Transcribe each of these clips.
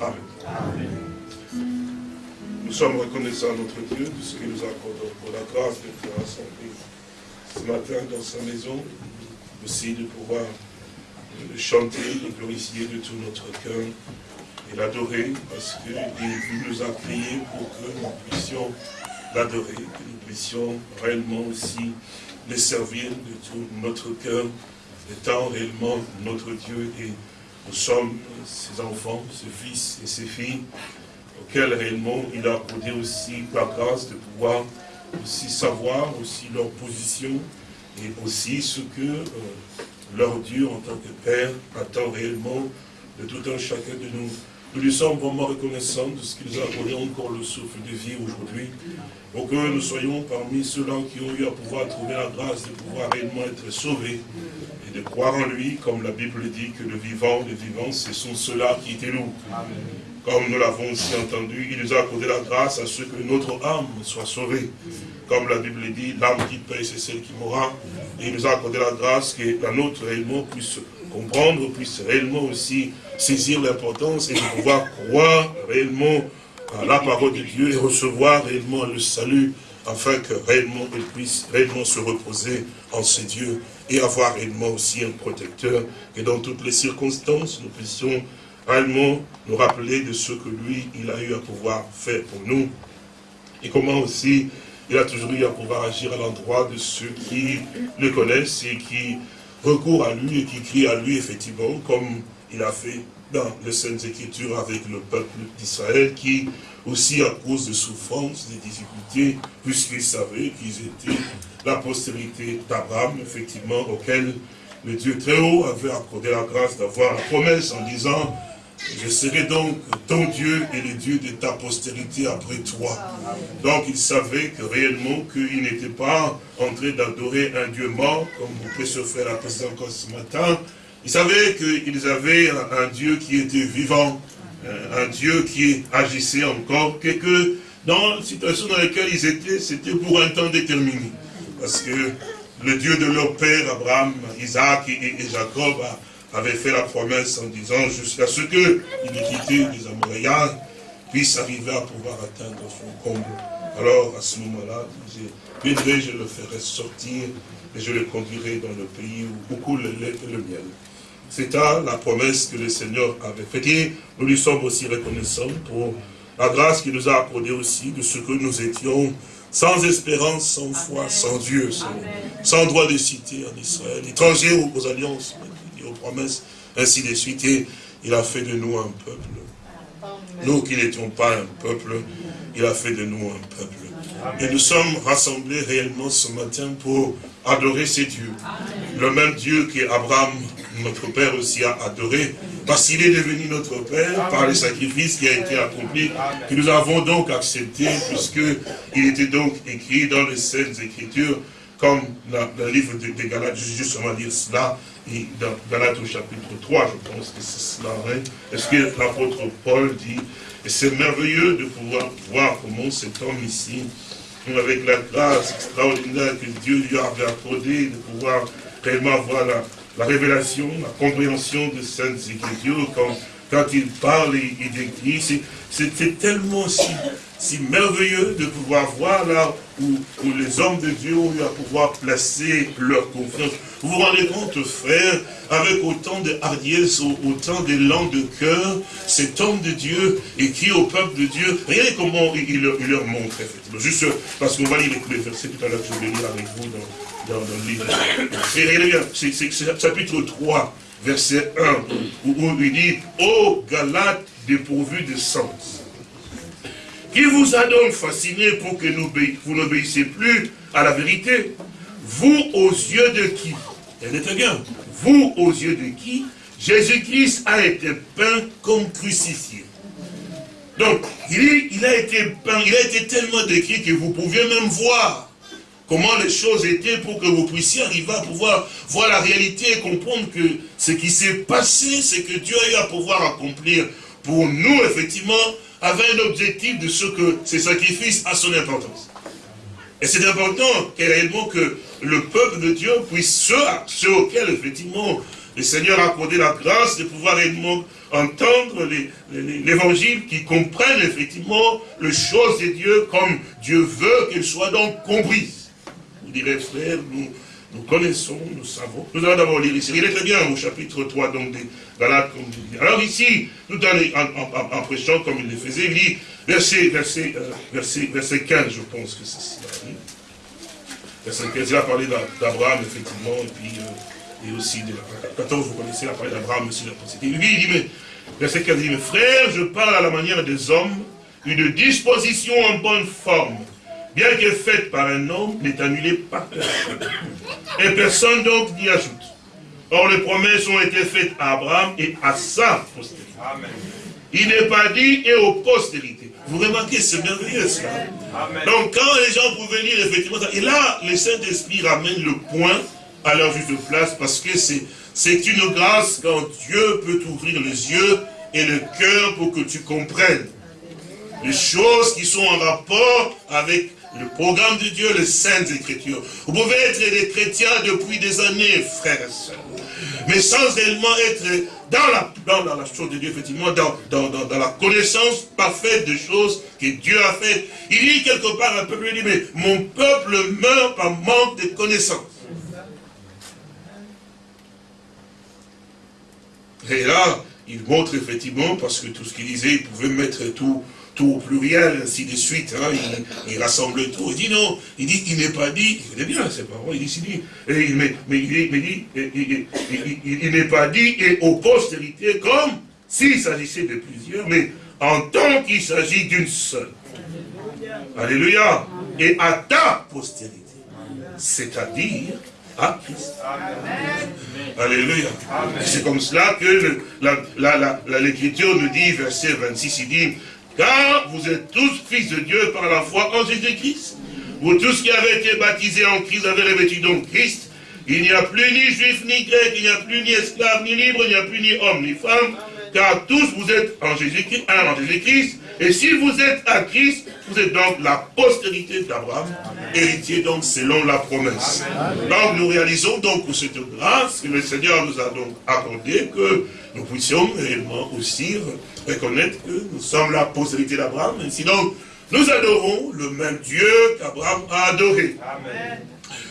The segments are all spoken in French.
Amen. Nous sommes reconnaissants à notre Dieu de ce qu'il nous accorde pour la grâce de faire rassembler ce matin dans sa maison, aussi de pouvoir chanter et glorifier de tout notre cœur et l'adorer parce qu'il nous a créés pour que nous puissions l'adorer, que nous puissions réellement aussi le servir de tout notre cœur, étant réellement notre Dieu et nous sommes ses enfants, ses fils et ses filles, auxquels réellement il a accordé aussi la grâce de pouvoir aussi savoir aussi leur position et aussi ce que euh, leur Dieu en tant que Père attend réellement de tout un chacun de nous. Nous lui sommes vraiment reconnaissants de ce qu'il nous a accordé encore le souffle de vie aujourd'hui, pour que nous soyons parmi ceux-là qui ont eu à pouvoir trouver la grâce de pouvoir réellement être sauvés et de croire en lui, comme la Bible dit que le vivant, les vivants, ce sont ceux-là qui étaient nous. Comme nous l'avons aussi entendu, il nous a accordé la grâce à ce que notre âme soit sauvée. Comme la Bible dit, l'âme qui paye, c'est celle qui mourra. Et il nous a accordé la grâce que la nôtre réellement puisse comprendre, puisse réellement aussi saisir l'importance et de pouvoir croire réellement à la parole de Dieu et recevoir réellement le salut afin que réellement il puisse réellement se reposer en ces dieux et avoir réellement aussi un protecteur et dans toutes les circonstances nous puissions réellement nous rappeler de ce que lui, il a eu à pouvoir faire pour nous. Et comment aussi il a toujours eu à pouvoir agir à l'endroit de ceux qui le connaissent et qui recourent à lui et qui crient à lui, effectivement, comme il a fait dans les Saintes Écritures avec le peuple d'Israël, qui aussi à cause de souffrances, des difficultés, puisqu'ils savaient qu'ils étaient la postérité d'Abraham, effectivement, auquel le Dieu très haut avait accordé la grâce d'avoir la promesse en disant je serai donc ton Dieu et le Dieu de ta postérité après toi. Donc il savait que réellement qu'il n'était pas en train d'adorer un Dieu mort, comme pouvez se faire la précédente encore ce matin. Il savait qu'ils avaient un, Dieu qui était vivant, un Dieu qui agissait encore, que, que dans la situation dans laquelle ils étaient, c'était pour un temps déterminé. Parce que le Dieu de leur père, Abraham, Isaac et, et Jacob, avait fait la promesse en disant jusqu'à ce que l'iniquité des Amoréens puisse arriver à pouvoir atteindre son comble. Alors, à ce moment-là, je je le ferai sortir et je le conduirai dans le pays où coule le lait et le miel. C'est la promesse que le Seigneur avait faite. Et nous lui sommes aussi reconnaissants pour la grâce qu'il nous a accordée aussi de ce que nous étions sans espérance, sans foi, sans Dieu, sans, droit de cité en Israël, étrangers aux alliances aux promesses, ainsi de suite. Et il a fait de nous un peuple. Nous qui n'étions pas un peuple, il a fait de nous un peuple. Et nous sommes rassemblés réellement ce matin pour adorer ces dieux. Le même Dieu qu'Abraham, notre Père aussi, a adoré, parce qu'il est devenu notre Père par le sacrifice qui a été accompli, que nous avons donc accepté, puisqu'il était donc écrit dans les Saintes Écritures, comme le livre de, de Galates, justement dire cela, et dans Galates au chapitre 3, je pense que c'est cela, hein, est-ce que l'apôtre Paul dit, et c'est merveilleux de pouvoir voir comment cet homme ici, avec la grâce extraordinaire que Dieu lui avait accordée, de pouvoir réellement avoir la, révélation, la compréhension de Saintes Écritures, quand, quand il parle et il décrit, c'était tellement si si merveilleux de pouvoir voir là où, les hommes de Dieu ont eu à pouvoir placer leur confiance. Vous vous rendez compte, frère, avec autant de hardiesse, autant d'élan de cœur, cet homme de Dieu et qui au peuple de Dieu, regardez comment il, leur montre, effectivement. Juste parce qu'on va lire les versets tout à l'heure, je vais lire avec vous dans, le regardez bien, c'est chapitre 3, verset 1, où, il dit, « Ô Galate dépourvu de sens » qui vous a donc fasciné pour que vous n'obéissez plus à la vérité? Vous aux yeux de qui? Tenez bien. Vous aux yeux de qui? Jésus-Christ a été peint comme crucifié. Donc, il, il, a été peint, il a été tellement décrit que vous pouviez même voir comment les choses étaient pour que vous puissiez arriver à pouvoir voir la réalité et comprendre que ce qui s'est passé, c'est que Dieu a eu à pouvoir accomplir pour nous, effectivement, avait un objectif de ce que ces sacrifices a son importance. Et c'est important que le peuple de Dieu puisse, ceux, ceux auxquels effectivement le Seigneur a accordé la grâce de pouvoir réellement entendre l'évangile, qui comprennent effectivement les choses de Dieu comme Dieu veut qu'elles soient donc comprises. Vous direz, frère, nous, nous connaissons, nous savons. Nous allons d'abord lire ici. Il est très bien au chapitre 3 donc des Galates, comme vous dit. Alors ici, tout en, en, en, prêchant comme il le faisait, il dit, verset, verset, euh, verset, verset 15, je pense que c'est ça. Verset 15, il a parlé d'Abraham, effectivement, et puis, euh, et aussi de la 14, vous connaissez, il a parlé d'Abraham aussi de la dit, il dit, mais, verset 15, il dit, mais frère, je parle à la manière des hommes, une disposition en bonne forme, bien que faite par un homme, n'est annulée par personne. Et personne donc n'y ajoute. Or, les promesses ont été faites à Abraham et à sa postérité. Il n'est pas dit et aux postérités. Vous remarquez, c'est merveilleux cela. Donc, quand les gens pouvaient lire effectivement ça, et là, le Saint-Esprit ramène le point à leur juste place, parce que c'est une grâce quand Dieu peut t'ouvrir les yeux et le cœur pour que tu comprennes les choses qui sont en rapport avec le programme de Dieu, les saintes écritures. Vous pouvez être des chrétiens depuis des années, frères et sœurs, mais sans réellement être dans la, dans, la chose de Dieu, effectivement, dans, dans, dans, la connaissance parfaite des choses que Dieu a faites. Il dit quelque part, un peuple dit, mais mon peuple meurt par manque de connaissance. Et là, il montre effectivement, parce que tout ce qu'il disait, il pouvait mettre tout, tout au pluriel, ainsi de suite. Hein, il, il, rassemble tout. Il dit non, il dit, il n'est pas dit, il est bien, c'est pas vrai, il dit, il dit, mais, mais, il, dit, il, n'est pas dit, et aux postérités, comme s'il s'agissait de plusieurs, mais en tant qu'il s'agit d'une seule. Alléluia. Et à ta postérité, c'est-à-dire à Christ. Alléluia. C'est comme cela que l'Écriture nous dit, verset 26, il dit, car vous êtes tous fils de Dieu par la foi en Jésus-Christ. Vous tous qui avez été baptisés en Christ avez revêtu donc Christ. Il n'y a plus ni juif ni grec, il n'y a plus ni esclave ni libre, il n'y a plus ni homme ni femme. Car tous vous êtes en Jésus-Christ, en Jésus-Christ. Et si vous êtes à Christ, vous êtes donc la postérité d'Abraham, héritier donc selon la promesse. Donc nous réalisons donc cette grâce que le Seigneur nous a donc accordée, que nous puissions réellement aussi reconnaître que nous sommes la postérité d'Abraham. Sinon, nous adorons le même Dieu qu'Abraham a adoré.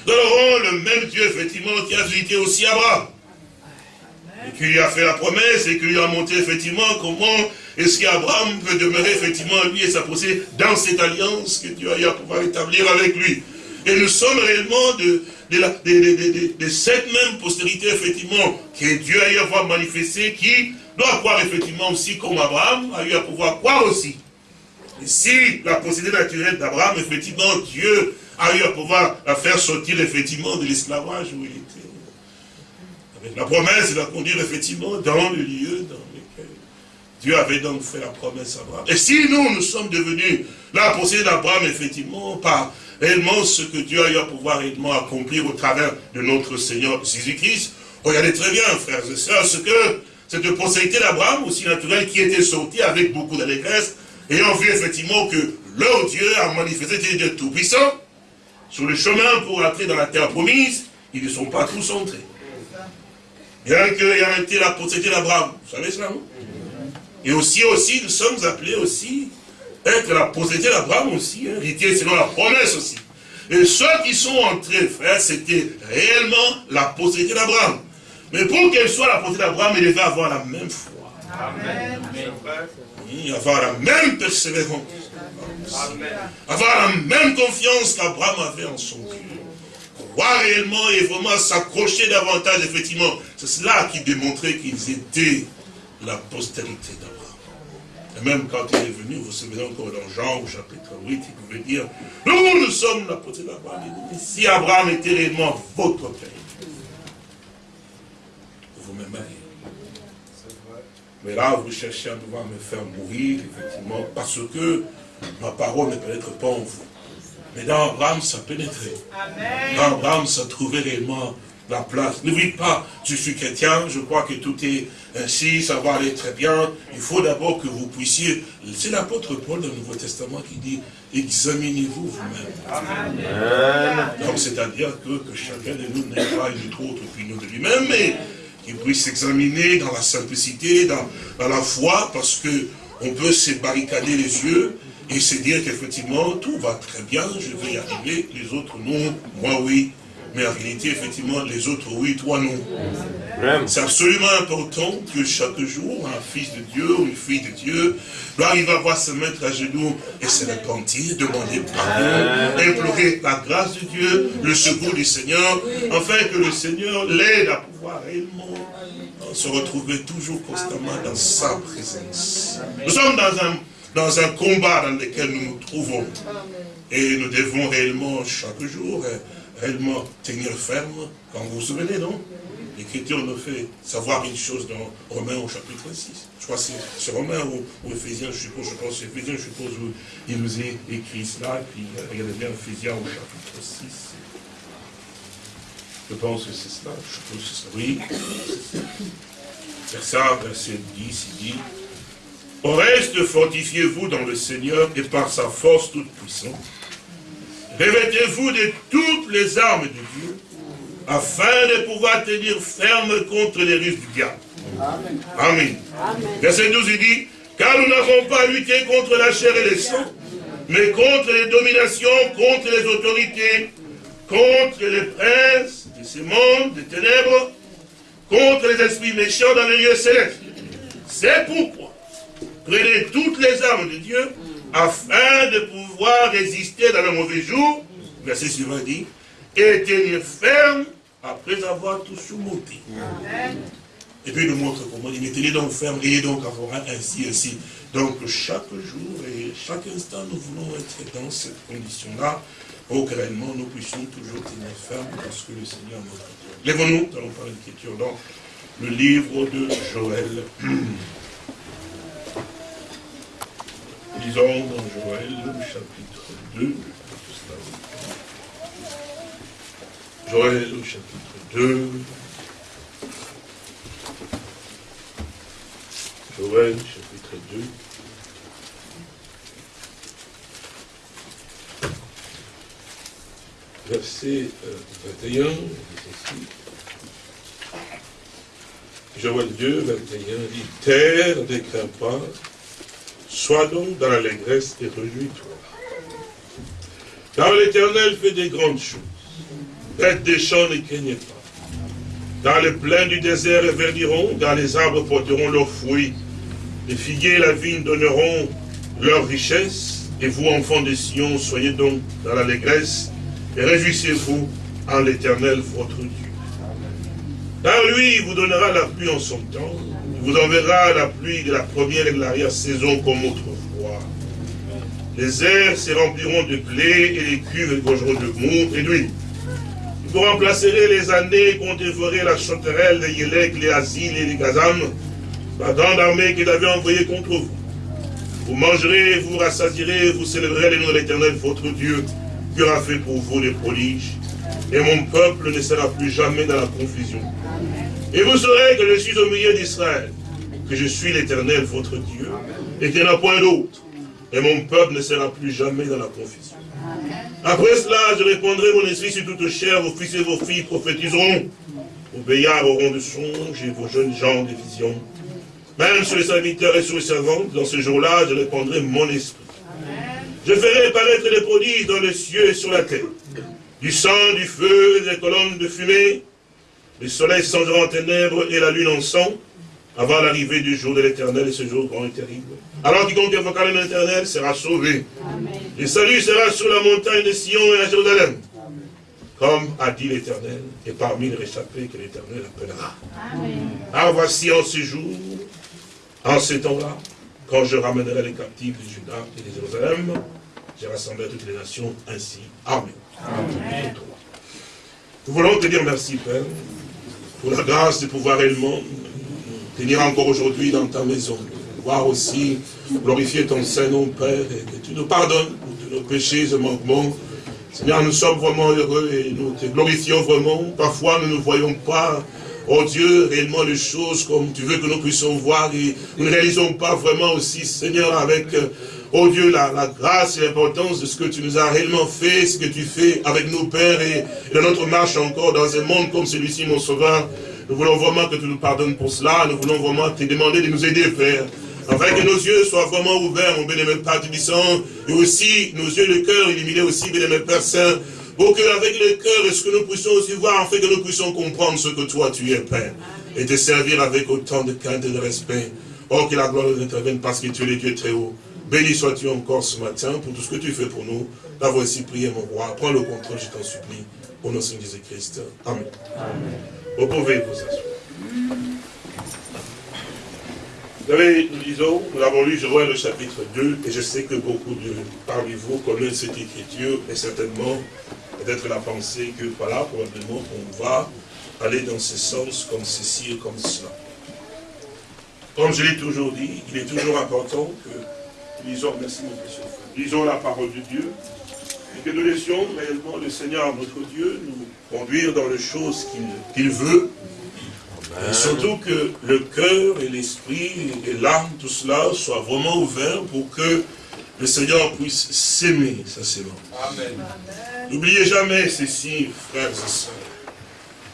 Nous adorons le même Dieu, effectivement, qui a visité aussi Abraham. Et qui lui a fait la promesse et qui lui a montré effectivement comment est-ce qu'Abraham peut demeurer effectivement lui et sa dans cette alliance que Dieu a eu à pouvoir établir avec lui. Et nous sommes réellement de, de, cette même postérité, effectivement, que Dieu a eu à voir manifester, qui doit croire effectivement aussi comme Abraham a eu à pouvoir croire aussi. Et si la procédure naturelle d'Abraham, effectivement, Dieu a eu à pouvoir la faire sortir effectivement de l'esclavage où il était. La promesse de la conduire effectivement dans le lieu dans lequel Dieu avait donc fait la promesse à Abraham. Et si nous, nous sommes devenus la procédure d'Abraham, effectivement, par réellement ce que Dieu a eu à pouvoir réellement accomplir au travers de notre Seigneur Jésus-Christ, regardez très bien, frères et sœurs, ce que cette postérité d'Abraham, aussi naturelle, qui était sortie avec beaucoup d'allégresse, ayant vu effectivement que leur Dieu a manifesté Dieu tout-puissant, sur le chemin pour entrer dans la terre promise, ils ne sont pas tous entrés. Bien qu'il ait été la postérité d'Abraham, vous savez cela, non? Et aussi, aussi, nous sommes appelés aussi être la postérité d'Abraham aussi, héritier selon la promesse aussi. Et ceux qui sont entrés, frère, c'était réellement la postérité d'Abraham. Mais pour qu'elle soit la portée d'Abraham, il devait avoir la même foi. Amen. avoir la même persévérance. Avoir la même confiance qu'Abraham avait en son Dieu. Croire réellement et vraiment s'accrocher davantage, effectivement. C'est cela qui démontrait qu'ils étaient la postérité d'Abraham. Et même quand il est venu, vous vous souvenez encore dans Jean au chapitre 8, il pouvait dire, nous, nous sommes la postérité d'Abraham. Si Abraham était réellement votre père, Mais là, vous cherchez à pouvoir me faire mourir, effectivement, parce que ma parole ne pénètre pas en vous. Mais dans Abraham, ça pénétrait. Dans Abraham, ça trouvait réellement la place. N'oubliez pas, je suis chrétien, je crois que tout est ainsi, ça va aller très bien. Il faut d'abord que vous puissiez... C'est l'apôtre Paul dans le Nouveau Testament qui dit, examinez-vous vous-même. Donc c'est-à-dire que, que, chacun de nous n'ait pas une autre opinion de lui-même, mais qu'ils puissent s'examiner dans la simplicité, dans, dans la foi, parce que on peut se barricader les yeux et se dire qu'effectivement, tout va très bien, je vais y arriver, les autres non, moi oui, mais en réalité, effectivement, les autres oui, toi non. C'est absolument important que chaque jour, un fils de Dieu ou une fille de Dieu, là, il va voir se mettre à genoux et se repentir, demander pardon, implorer la grâce de Dieu, le secours du Seigneur, afin que le Seigneur l'aide à pouvoir réellement se retrouver toujours constamment dans sa présence. Nous sommes dans un, dans un combat dans lequel nous nous trouvons. Et nous devons réellement, chaque jour, réellement tenir ferme, quand vous vous souvenez, non? L'Écriture nous fait savoir une chose dans Romains au chapitre 6. Je crois que c'est Romains ou, Ephésiens, je suppose, je pense, Ephésiens, je suppose, où il nous est écrit cela, et puis regardez bien Ephésiens au chapitre 6. Je pense que c'est cela, je suppose que c'est ça. Oui, verset, verset 10, il dit, Au reste, fortifiez-vous dans le Seigneur et par sa force toute puissante. Revêtez-vous de toutes les armes de Dieu, afin de pouvoir tenir ferme contre les ruses du diable. Amen. Verset 12, il dit, car nous n'avons pas lutté contre la chair et le sang, mais contre les dominations, contre les autorités, contre les princes de ce monde de ténèbres, contre les esprits méchants dans les lieux célestes. C'est pourquoi, prenez toutes les armes de Dieu, afin de pouvoir résister dans le mauvais jour, verset suivant dit, et tenir ferme après avoir tout surmonté. Et puis il nous montre comment il est tenez donc ferme, et donc avoir ainsi, ainsi. Donc chaque jour et chaque instant, nous voulons être dans cette condition-là, pour que réellement nous puissions toujours tenir ferme parce que le Seigneur nous a Lèvons-nous, nous allons parler l'écriture dans le livre de Joël. Lisons dans Joël, chapitre 2. Joël, chapitre 2. Joël, chapitre 2. Verset 21, euh, Joël 2, 21 dit, Terre, ne crains pas, Sois donc dans l'allégresse et réjouis-toi. Car l'Éternel fait des grandes choses. Bêtes des champs ne craignez pas. Dans les plaines du désert verdiront, dans les arbres porteront leurs fruits. Les figuiers et la vigne donneront leur richesse. Et vous, enfants de Sion, soyez donc dans l'allégresse et réjouissez-vous en l'Éternel, votre Dieu. Car lui, il vous donnera la pluie en son temps, vous enverra la pluie de la première et de l'arrière-saison comme autrefois. Les airs se rempliront de blé et les cuves gorgeront de mou et d'huile. Vous remplacerez les années qu'on dévorait la chanterelle, les yélek, les asiles et les gazam, la grande armée qu'il avait envoyée contre vous. Vous mangerez, vous rassasirez, vous célébrerez le nom de l'éternel, votre Dieu, qui aura fait pour vous des prodiges. Et mon peuple ne sera plus jamais dans la confusion. Et vous saurez que je suis au milieu d'Israël, que je suis l'éternel, votre Dieu, et qu'il n'y en a point d'autre. Et mon peuple ne sera plus jamais dans la confusion. Après cela, je répondrai mon esprit sur toute chair, vos fils et vos filles prophétiseront. Vos veillards auront de songes et vos jeunes gens des visions. Même sur les serviteurs et sur les servantes, dans ce jour-là, je répondrai mon esprit. Je ferai paraître des prodiges dans les cieux et sur la terre. Du sang, du feu, des colonnes de fumée, le soleil changera en ténèbres et la lune en sang, avant l'arrivée du jour de l'éternel, et ce jour grand et terrible. Alors quiconque invoquera le nom éternel sera sauvé. Le salut sera sur la montagne de Sion et à Jérusalem. Comme a dit l'éternel, et parmi les réchappés que l'éternel appellera. Alors voici en ce jour, en ce temps-là, quand je ramènerai les captifs de Juda et de Jérusalem, j'ai rassemblé toutes les nations ainsi. Amen. Amen. Nous voulons te dire merci, Père, pour la grâce de pouvoir réellement tenir encore aujourd'hui dans ta maison. Voir aussi glorifier ton Saint-Nom, Père, et que tu nous pardonnes pour tous nos péchés et manquements. Seigneur, nous sommes vraiment heureux et nous te glorifions vraiment. Parfois, nous ne voyons pas, oh Dieu, réellement les choses comme tu veux que nous puissions voir et nous ne réalisons pas vraiment aussi, Seigneur, avec Oh Dieu, la, grâce et l'importance de ce que tu nous as réellement fait, ce que tu fais avec nous, Père, et, dans notre marche encore dans un monde comme celui-ci, mon Sauveur, Nous voulons vraiment que tu nous pardonnes pour cela. Nous voulons vraiment te demander de nous aider, Père. Afin que nos yeux soient vraiment ouverts, mon bénémoine Père Tubissant, et aussi nos yeux, le cœur illuminés aussi, bénémoine Père Saint, pour qu'avec le cœur, est-ce que nous puissions aussi voir, afin que nous puissions comprendre ce que toi tu es, Père, et te servir avec autant de crainte et de respect. Oh, que la gloire intervienne parce que tu es le Dieu très haut. Béni sois-tu encore ce matin pour tout ce que tu fais pour nous. La voici prié, mon roi. Prends le contrôle, je t'en supplie. Au nom de Jésus-Christ. Amen. Amen. Vous pouvez vous asseoir. Vous savez, nous lisons, nous avons lu Joël le chapitre 2, et je sais que beaucoup de parmi vous connaissent cette écriture, et certainement peut-être la pensée que voilà, probablement on va aller dans ce sens comme ceci et comme cela. Comme je l'ai toujours dit, il est toujours important que lisons, merci mon précieux lisons la parole de Dieu, et que nous laissions réellement le Seigneur, notre Dieu, nous conduire dans les choses qu'il veut, et surtout que le cœur et l'esprit et l'âme, tout cela, soient vraiment ouverts pour que le Seigneur puisse s'aimer, ça c'est bon. N'oubliez jamais ceci, frères et sœurs.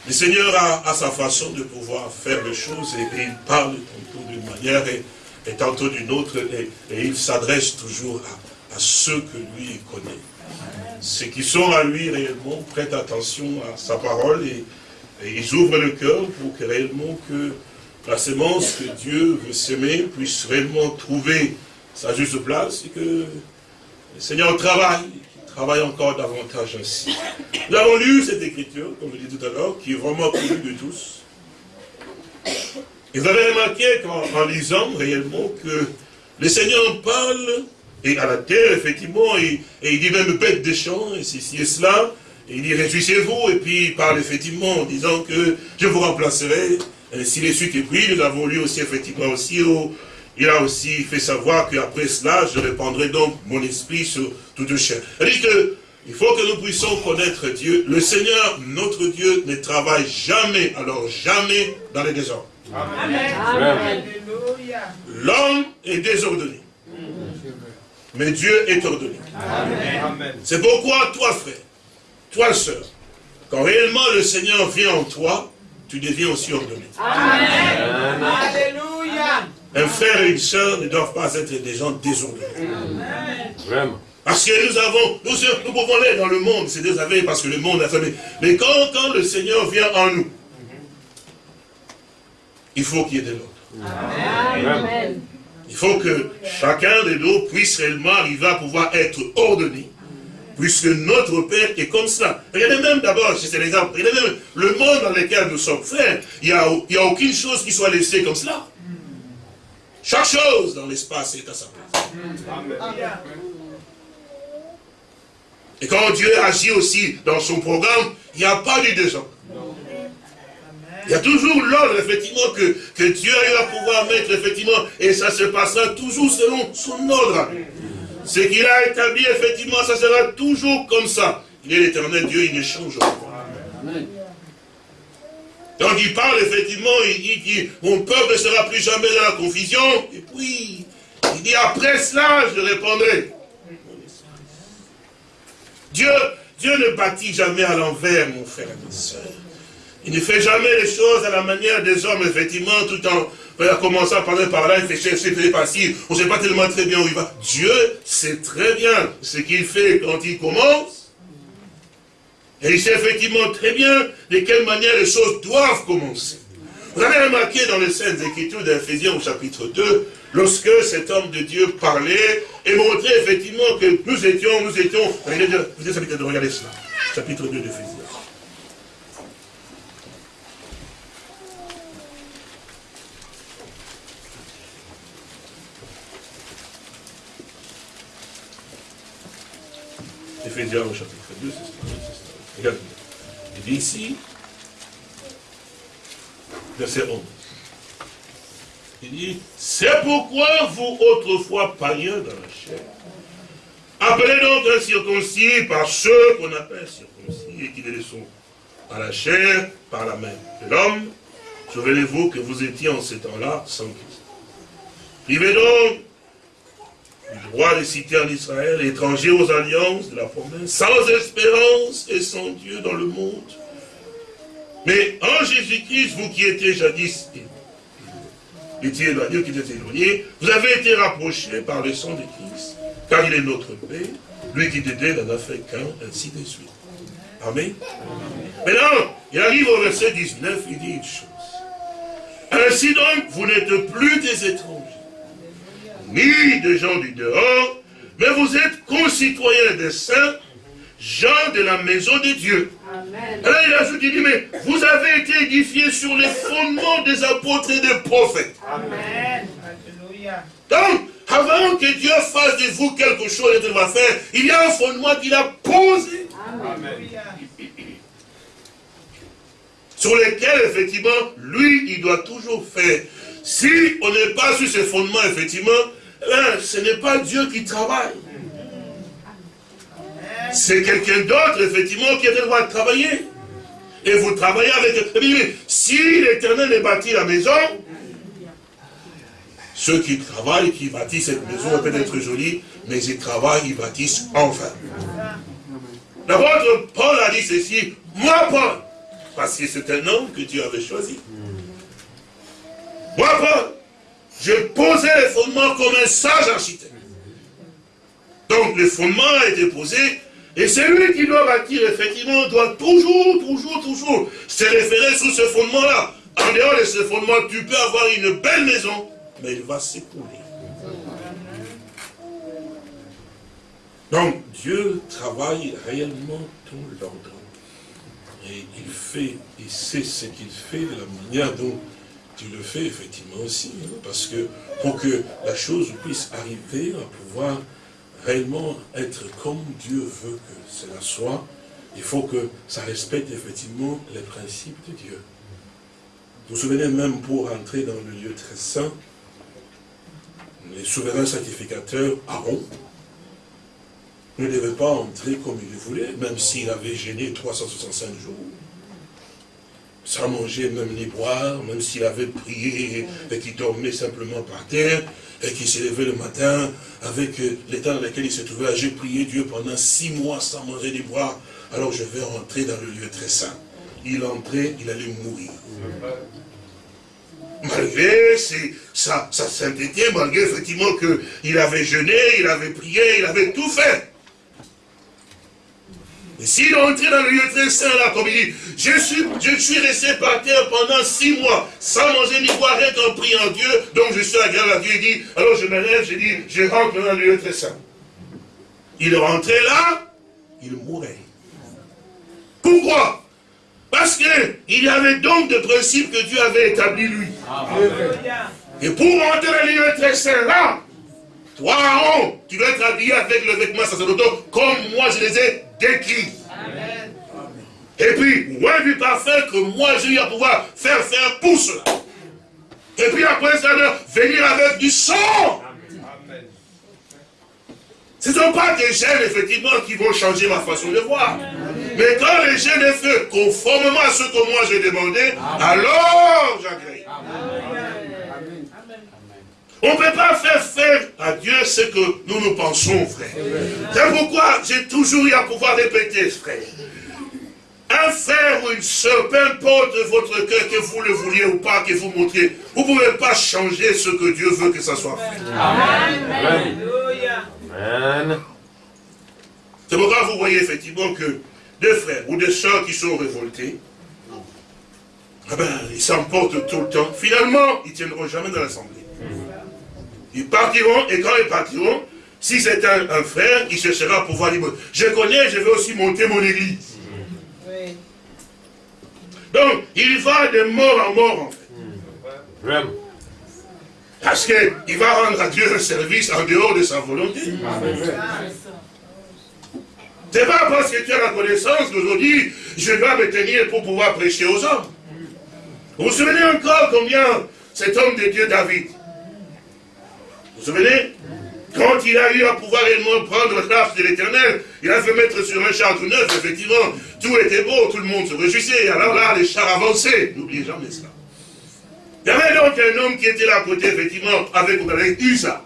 Le Seigneur a, sa façon de pouvoir faire les choses et, il parle tantôt d'une manière et, tantôt d'une autre et, il s'adresse toujours à, ceux que lui connaît. Ceux qui sont à lui réellement prêtent attention à sa parole et, ils ouvrent le cœur pour que réellement que la sémence que Dieu veut s'aimer puisse réellement trouver sa juste place et que le Seigneur travaille travaille encore davantage ainsi. Nous avons lu cette écriture, comme je dis tout à l'heure, qui est vraiment connue de tous. Et vous avez remarqué en, lisant réellement que le Seigneur parle, et à la terre, effectivement, et, il dit même bête des champs, et ceci et cela, et il dit réjouissez-vous, et puis il parle effectivement en disant que je vous remplacerai, si les suites est pris, nous avons lu aussi effectivement aussi au, il a aussi fait savoir qu'après cela, je répandrai donc mon esprit sur toute chair. Il faut que nous puissions connaître Dieu. Le Seigneur, notre Dieu, ne travaille jamais, alors jamais, dans les désordres. Amen. L'homme est désordonné. Mais Dieu est ordonné. C'est pourquoi toi, frère, toi, sœur, quand réellement le Seigneur vient en toi, tu deviens aussi ordonné. Amen. Alléluia. Un frère et une sœur ne doivent pas être des gens désordonnés. Vraiment. Parce que nous avons, nous, nous pouvons aller dans le monde, c'est désolé parce que le monde a fermé. Mais quand, quand le Seigneur vient en nous, il faut qu'il y ait de l'ordre. Il faut que chacun de nous puisse réellement arriver à pouvoir être ordonné. Puisque notre Père est comme cela. Regardez même d'abord, c'est l'exemple, regardez même le monde dans lequel nous sommes frères, il n'y a, a aucune chose qui soit laissée comme cela. Chaque chose dans l'espace est à sa place. Et quand Dieu agit aussi dans son programme, il n'y a pas de désordre. Il y a toujours l'ordre, effectivement, que, que Dieu a eu à pouvoir mettre, effectivement, et ça se passera toujours selon son ordre. Ce qu'il a établi, effectivement, ça sera toujours comme ça. Il est l'éternel Dieu, il ne change pas. Donc il parle effectivement, il dit mon peuple ne sera plus jamais dans la confusion. Et puis, il dit après cela, je répondrai. Dieu, Dieu ne bâtit jamais à l'envers, mon frère et ma soeur. Il ne fait jamais les choses à la manière des hommes, effectivement, tout en commençant à parler par là, il fait chercher, il fait passer. On ne sait pas tellement très bien où il va. Dieu sait très bien ce qu'il fait quand il commence et il sait effectivement très bien de quelle manière les choses doivent commencer. Vous avez remarqué dans les scènes Écritures d'Ephésiens au chapitre 2, lorsque cet homme de Dieu parlait et montrait effectivement que nous étions, nous étions, vous êtes habitué de regarder cela, chapitre 2 d'Éphésiens. Chapitre 2, c'est. Il dit ici, verset 11. Il dit, c'est pourquoi vous autrefois païens dans la chair, appelez donc un circoncis par ceux qu'on appelle circoncis et qui les sont à la chair par la main de l'homme. Souvenez-vous que vous étiez en ce temps-là sans Christ. Vivez donc du droit de citer en Israël, étranger aux alliances de la promesse, sans espérance et sans Dieu dans le monde. Mais en Jésus-Christ, vous qui étiez jadis étiez éloignés, qui étiez éloignés, vous avez été rapprochés par le sang de Christ, car il est notre Père, lui qui t'aidait n'en a fait qu'un, ainsi de suite. Amen. Maintenant, il arrive au verset 19, il dit une chose. Ainsi donc, vous n'êtes plus des étrangers, ni des gens du dehors, mais vous êtes concitoyens des saints, gens de la maison de Dieu. Amen. Alors il ajoute, il dit, mais vous avez été édifiés sur les fondements des apôtres et des prophètes. Amen. Donc, avant que Dieu fasse de vous quelque chose qu'il va faire, il y a un fondement qu'il a posé. Amen. Sur lequel, effectivement, lui, il doit toujours faire. Si on n'est pas sur ce fondement, effectivement, eh ce n'est pas Dieu qui travaille. C'est quelqu'un d'autre, effectivement, qui a le droit de travailler. Et vous travaillez avec... Si l'éternel est bâti la maison, ceux qui travaillent, qui bâtissent cette maison, peut être jolie, mais ils travaillent, ils bâtissent enfin. L'apôtre Paul a dit ceci, moi Paul, parce que c'est un homme que Dieu avait choisi. Moi Paul, je posais les fondements comme un sage architecte. Donc le fondement a été posé, et celui qui doit bâtir, effectivement, doit toujours, toujours, toujours se référer sur ce fondement-là. En dehors de ce fondement, tu peux avoir une belle maison, mais il va s'écouler. Donc, Dieu travaille réellement tout l'ordre. Et il fait, il sait ce qu'il fait de la manière dont tu le fais effectivement aussi. Hein, parce que pour que la chose puisse arriver à pouvoir réellement être comme Dieu veut que cela soit, il faut que ça respecte effectivement les principes de Dieu. Vous vous souvenez même pour entrer dans le lieu très saint, les souverains sacrificateurs, Aaron, ne devait pas entrer comme il le voulait, même s'il avait gêné 365 jours, sans manger même ni boire, même s'il avait prié et qu'il dormait simplement par terre, et qu'il s'est levé le matin avec euh, l'état dans lequel il se trouvait. J'ai prié Dieu pendant six mois sans manger ni boire, alors je vais rentrer dans le lieu très saint. Il entrait, il allait mourir malgré sa, sa, sainteté, malgré effectivement qu'il avait jeûné, il avait prié, il avait tout fait. Et s'il entrait dans le lieu très saint, là, comme il dit, je suis, je suis resté par terre pendant six mois, sans manger ni boire, rien qu'en priant Dieu, donc je suis agréable à Dieu, il dit, alors je me lève, je dis, je rentre dans le lieu très saint. Il rentrait là, il mourait. Pourquoi? Parce qu'il y avait donc des principes que Dieu avait établis lui. Et pour rentrer dans le lieu très saint là, toi, Aaron, tu dois être habillé avec le vêtement sacerdotal comme moi je les ai décrits. Et puis, moins du parfait que moi j'ai eu à pouvoir faire faire pour cela. Et puis après ça, venir avec du sang. Ce ne sont pas des gènes, effectivement, qui vont changer ma façon de voir. Mais quand les gènes est fait conformément à ce que moi j'ai demandé, alors j'agrée. On ne peut pas faire faire à Dieu ce que nous nous pensons, frère. C'est pourquoi j'ai toujours eu à pouvoir répéter, frère. Un frère ou une soeur, peu importe votre cœur, que vous le vouliez ou pas, que vous montriez, vous ne pouvez pas changer ce que Dieu veut que ça soit fait. Amen. C'est pourquoi vous voyez effectivement que deux frères ou deux soeurs qui sont révoltés, ah ben, ils s'emportent tout le temps. Finalement, ils ne tiendront jamais dans l'assemblée. Ils partiront, et quand ils partiront, si c'est un, frère, il cherchera à pouvoir dire, je connais, je vais aussi monter mon église. Donc, il va de mort en mort, en fait. Parce qu'il va rendre à Dieu un service en dehors de sa volonté. C'est pas parce que tu as la connaissance qu'aujourd'hui, je dois me tenir pour pouvoir prêcher aux hommes. Vous vous souvenez encore combien cet homme de Dieu, David, vous vous souvenez Quand il a eu à pouvoir réellement prendre l'arche de l'éternel, il a fait mettre sur un char tout neuf, effectivement, tout était beau, tout le monde se réjouissait. Alors là, les chars avançaient. N'oubliez jamais cela. Il y avait donc un homme qui était là à côté, effectivement, avec, avec Usa.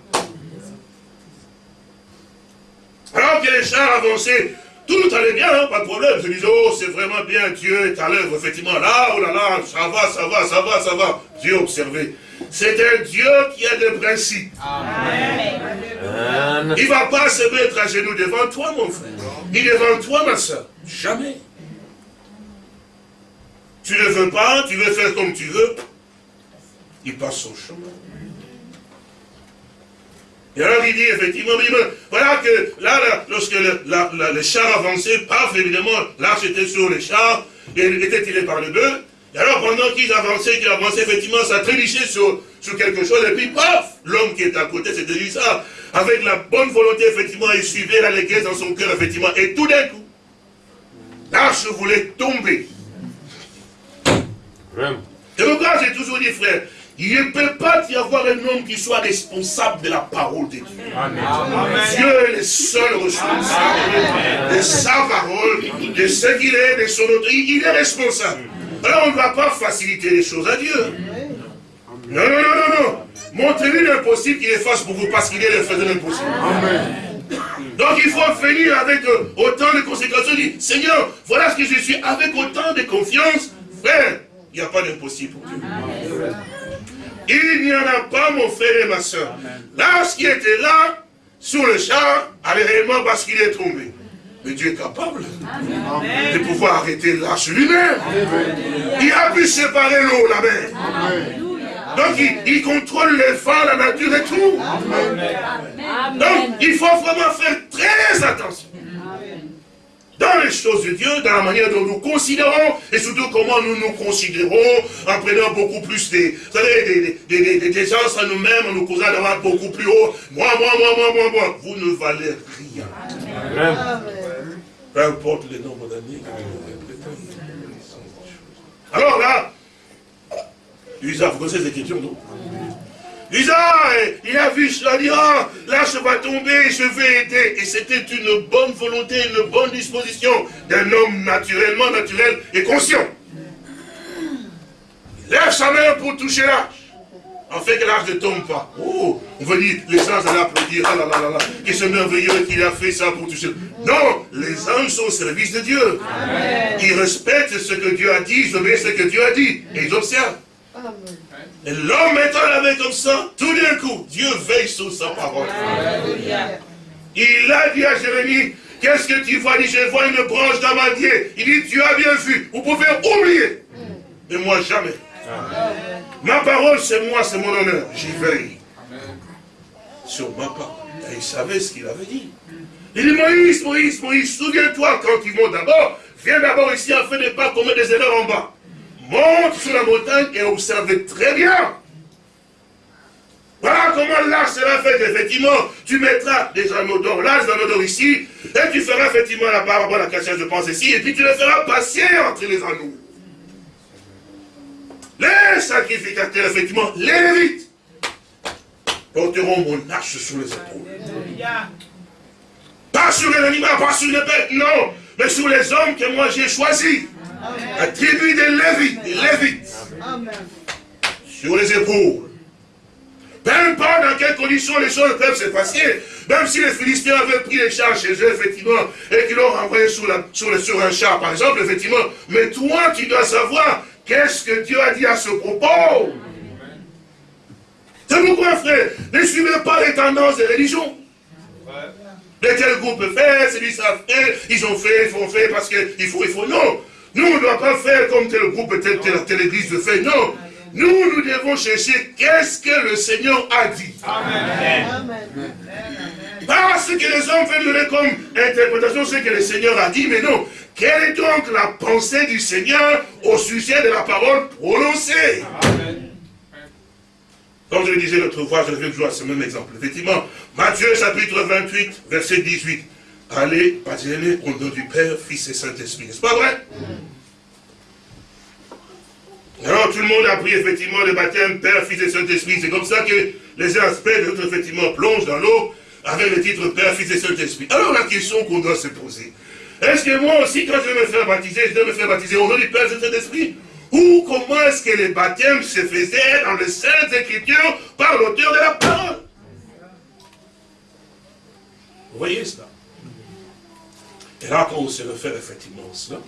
Alors que les chars avançaient, tout allait bien, hein, pas de problème. Je disais, oh, c'est vraiment bien, Dieu est à l'œuvre, effectivement. Là, oh là là, ça va, ça va, ça va, ça va. Dieu observait. C'est un Dieu qui a des principes. Amen. Il ne va pas se mettre à genoux devant toi, mon frère. Il est devant toi, ma soeur. Jamais. Tu ne veux pas, tu veux faire comme tu veux. Il passe son chemin. Et alors il dit effectivement, voilà que là, lorsque le, la, char avançait, paf, évidemment, l'arche était sur les chars, et il était tiré par le bœuf. Et alors pendant qu'ils avançaient, qu'ils avançaient, effectivement, ça trébuchait sur, sur quelque chose, et puis paf, l'homme qui est à côté, c'était lui ça, avec la bonne volonté, effectivement, il suivait la léguesse dans son cœur, effectivement, et tout d'un coup, l'arche voulait tomber. Et pourquoi j'ai toujours dit, frère, il ne peut pas y avoir un homme qui soit responsable de la parole de Dieu. Dieu est le seul responsable de sa parole, de ce qu'il est, de son autorité. Il est responsable. Alors on ne va pas faciliter les choses à Dieu. Non, non, non, non, non. Montrez-lui l'impossible qu'il efface pour vous parce qu'il est le faiseur l'impossible. Donc il faut venir avec euh, autant de conséquences. Dit, Seigneur, voilà ce que je suis, avec autant de confiance. Frère, il n'y a pas d'impossible pour Dieu. Il n'y en a pas, mon frère et ma soeur. Là, ce qui était là, sur le char, allait réellement parce qu'il est tombé. Mais Dieu est capable de pouvoir arrêter l'arche lui-même. Il a pu séparer l'eau, la mer. Donc il, contrôle les vents, la nature et tout. Donc il faut vraiment faire très attention dans les choses de Dieu, dans la manière dont nous considérons, et surtout comment nous nous considérons, en prenant beaucoup plus des, vous savez, des, des, des, gens à nous-mêmes, en nous causant d'avoir beaucoup plus haut. Moi, moi, moi, moi, moi, moi. Vous ne valez rien. Amen. Peu importe le nombre d'années Alors là, Lisa, vous connaissez ces questions, non? Lisa, il a vu cela, dit, ah, là je vais tomber, je vais aider. Et c'était une bonne volonté, une bonne disposition d'un homme naturellement naturel et conscient. Il lève sa main pour toucher l'arche. En fait que l'arche ne tombe pas. Oh, on va dire, les anges allaient applaudir, ah là là là là, que c'est merveilleux qu'il a fait ça pour toucher. Non, les anges sont au service de Dieu. Ils respectent ce que Dieu a dit, ils obéissent ce que Dieu a dit. Et ils observent. Amen. Et l'homme étant lavé comme ça, tout d'un coup, Dieu veille sur sa parole. Il a dit à Jérémie, qu'est-ce que tu vois? Il dit, je vois une branche d'amandier. Il dit, tu as bien vu, vous pouvez oublier. Mais moi, jamais. Ma parole, c'est moi, c'est mon honneur. J'y veille. Sur ma parole. Et il savait ce qu'il avait dit. Il dit, Moïse, Moïse, Moïse, souviens-toi quand ils vont d'abord, viens d'abord ici afin de ne pas commettre des erreurs en bas monte sur la montagne et observe très bien. Voilà comment l'arche sera fait, effectivement. Tu mettras des anneaux d'or là, des anneaux d'or ici, et tu feras effectivement la parabole, la cachette, je pense ici, et puis tu le feras passer entre les anneaux. Les sacrificateurs, effectivement, les lévites, porteront mon arche sur les épaules. Pas sur les animaux, pas sur les bêtes, non, mais sur les hommes que moi j'ai choisis. La tribu des Lévites, des Lévites, sur les épaules. Peu importe dans quelles conditions les choses peuvent se passer, même si les Philistins avaient pris les chars chez eux, effectivement, et qu'ils l'ont renvoyé sur, la, sur, le, sur un char, par exemple, effectivement, mais toi, tu dois savoir qu'est-ce que Dieu a dit à ce propos? C'est pourquoi, frère, ne suivez pas les tendances des religions. Mais tel groupe fait, celui ça fait, ils ont fait, ils font fait parce qu'il faut, il faut. Non, nous, on ne doit pas faire comme tel groupe, telle, telle, telle église le fait. Non. Nous, nous devons chercher qu'est-ce que le Seigneur a dit. Amen. Pas ce que les hommes veulent donner comme interprétation, ce que le Seigneur a dit, mais non. Quelle est donc la pensée du Seigneur au sujet de la parole prononcée? Amen. Comme je le disais l'autre fois, je vais jouer à ce même exemple. Effectivement, Matthieu chapitre 28, verset 18 allez baptiser au nom du Père, Fils et Saint-Esprit. N'est-ce pas vrai? Alors tout le monde a pris effectivement le baptême Père, Fils et Saint-Esprit. C'est comme ça que les aspects de notre effectivement plongent dans l'eau avec le titre Père, Fils et Saint-Esprit. Alors la question qu'on doit se poser, est-ce que moi aussi quand je vais me faire baptiser, je dois me faire baptiser au nom du Père et Saint-Esprit? Ou comment est-ce que les baptêmes se faisaient dans les Saintes Écritures par l'auteur de la parole? Vous voyez cela? Et là, quand on se réfère effectivement à cela,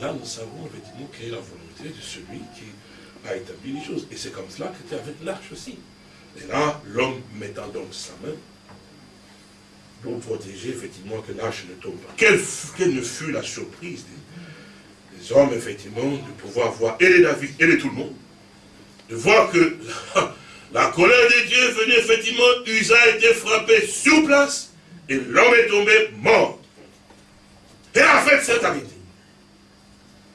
là, nous savons effectivement quelle est la volonté de celui qui a établi les choses. Et c'est comme cela que c'était avec l'arche aussi. Et là, l'homme mettant donc sa main pour protéger effectivement que l'arche ne tombe pas. Quelle, ne fut la surprise des, hommes, effectivement, de pouvoir voir, et les David, et les tout le monde, de voir que la, colère de Dieu venait effectivement, Usa a été frappé sur place, et l'homme est tombé mort. Et en fait, c'est arrêté.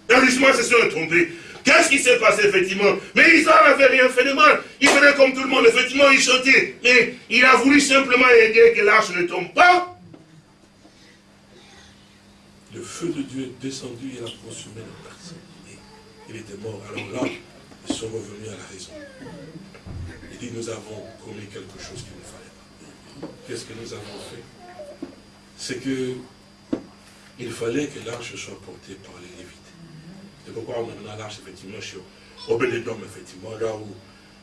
Et justement, c'est sur tombé. Qu'est-ce qui s'est passé, effectivement? Mais Isa n'avait rien fait de mal. Il faisait comme tout le monde, effectivement, il chantait. Mais il a voulu simplement aider que l'arche ne tombe pas. Le feu de Dieu est descendu et a consumé la personne. Il était mort. Alors là, ils sont revenus à la raison. Il dit, nous avons commis quelque chose qu'il ne fallait pas. Qu'est-ce que nous avons fait? C'est que il fallait que l'arche soit portée par les Lévites. C'est pourquoi on a l'arche, effectivement, chez Obélédom, effectivement, là où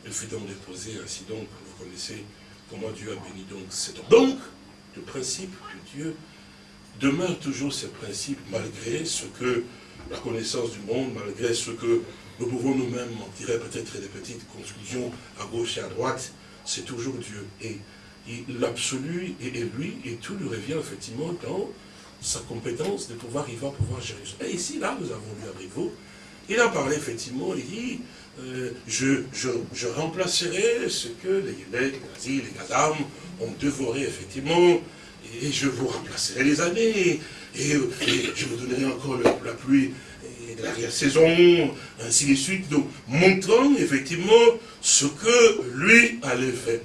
il fut donc déposé, ainsi donc, vous connaissez comment Dieu a béni donc cet homme. Donc, le principe de Dieu demeure toujours ce principe, malgré ce que la connaissance du monde, malgré ce que nous pouvons nous-mêmes en tirer peut-être des petites conclusions à gauche et à droite, c'est toujours Dieu. Et, l'absolu est, lui, et tout lui revient effectivement dans sa compétence de pouvoir, il va pouvoir gérer ça. Et ici, là, nous avons lu à Briveau, il a parlé effectivement, il dit, euh, je, je, remplacerai ce que les les les Gadam ont dévoré effectivement, et je vous remplacerai les années, et, je vous donnerai encore la pluie de l'arrière-saison, ainsi de suite, donc montrant effectivement ce que lui allait faire.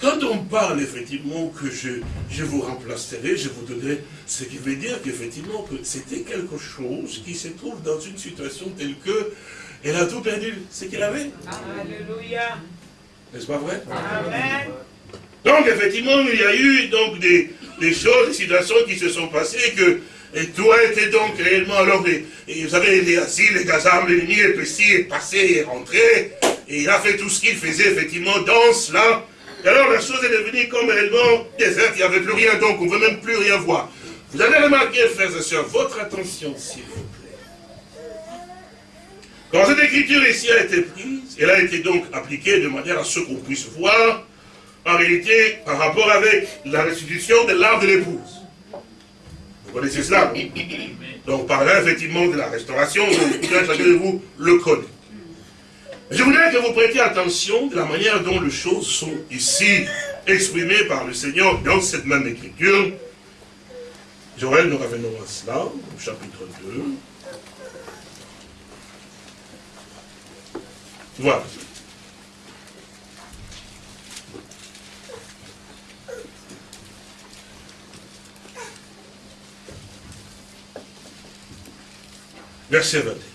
Quand on parle effectivement que je, je vous remplacerai, je vous donnerai, ce qui veut dire qu'effectivement que c'était quelque chose qui se trouve dans une situation telle que elle a tout perdu, ce qu'elle avait. Alléluia. N'est-ce pas vrai? Amen. Donc effectivement, il y a eu donc des, des choses, des situations qui se sont passées que et tout a été donc réellement, alors, et, vous savez, les asiles, les gazards, l'ennemi est est passé, est rentré, et il a fait tout ce qu'il faisait, effectivement, dans cela, et alors la chose est devenue comme réellement déserte, il n'y avait plus rien, donc on ne veut même plus rien voir. Vous avez remarqué, frères et sœurs, votre attention, s'il vous plaît. Quand cette écriture ici a été prise, elle a été donc appliquée de manière à ce qu'on puisse voir, en réalité, par rapport avec la restitution de l'art de l'épouse. Vous connaissez cela Donc, par là, effectivement, de la restauration, chacun de vous le connaît. Je voudrais que vous prêtiez attention de la manière dont les choses sont ici exprimées par le Seigneur dans cette même écriture. Joël, nous revenons à cela, au chapitre 2. Voilà. Verset 21.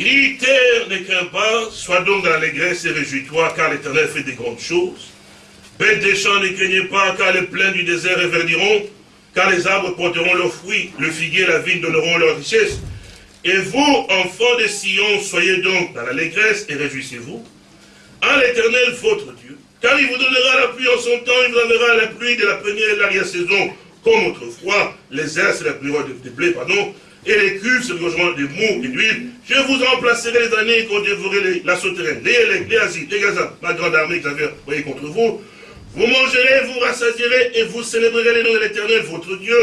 Ne crains pas, sois donc dans l'allégresse et réjouis-toi, car l'Éternel fait des grandes choses. Bêtes des champs, ne craignez pas, car les plaines du désert reverdiront, car les arbres porteront leurs fruits, le figuier et la vigne donneront leur richesse. Et vous, enfants de Sion, soyez donc dans l'allégresse et réjouissez-vous. À l'Éternel, votre Dieu, car il vous donnera la pluie en son temps, il vous donnera la pluie de la première et de l'arrière-saison, comme autrefois, les airs c'est la pluie de blé, pardon, et les cuves sur le logement de mou et d'huile. Je vous remplacerai les années qu'on dévorerait la sauterelle, les élèves, les les gazas, la grande armée que j'avais envoyée contre vous. Vous mangerez, vous rassasierez et vous célébrerez les noms de l'éternel, votre Dieu,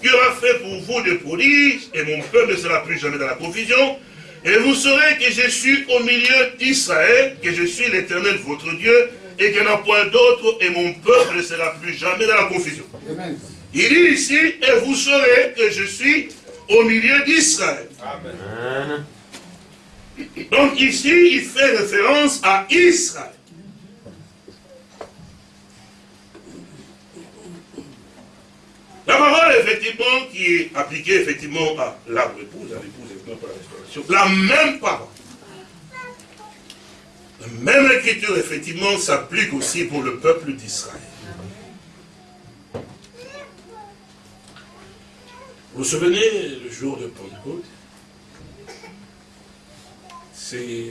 qui aura fait pour vous des prodiges, et mon peuple ne sera plus jamais dans la confusion. Et vous saurez que je suis au milieu d'Israël, que je suis l'éternel, votre Dieu, et qu'il n'y en a point d'autre, et mon peuple ne sera plus jamais dans la confusion. Il dit ici, et vous saurez que je suis au milieu d'Israël. Donc ici, il fait référence à Israël. La parole, effectivement, qui est appliquée, effectivement, à l'arbre épouse, à l'épouse, effectivement, pour la restauration, la même parole. La même écriture, effectivement, s'applique aussi pour le peuple d'Israël. Vous vous souvenez, le jour de Pentecôte, c'est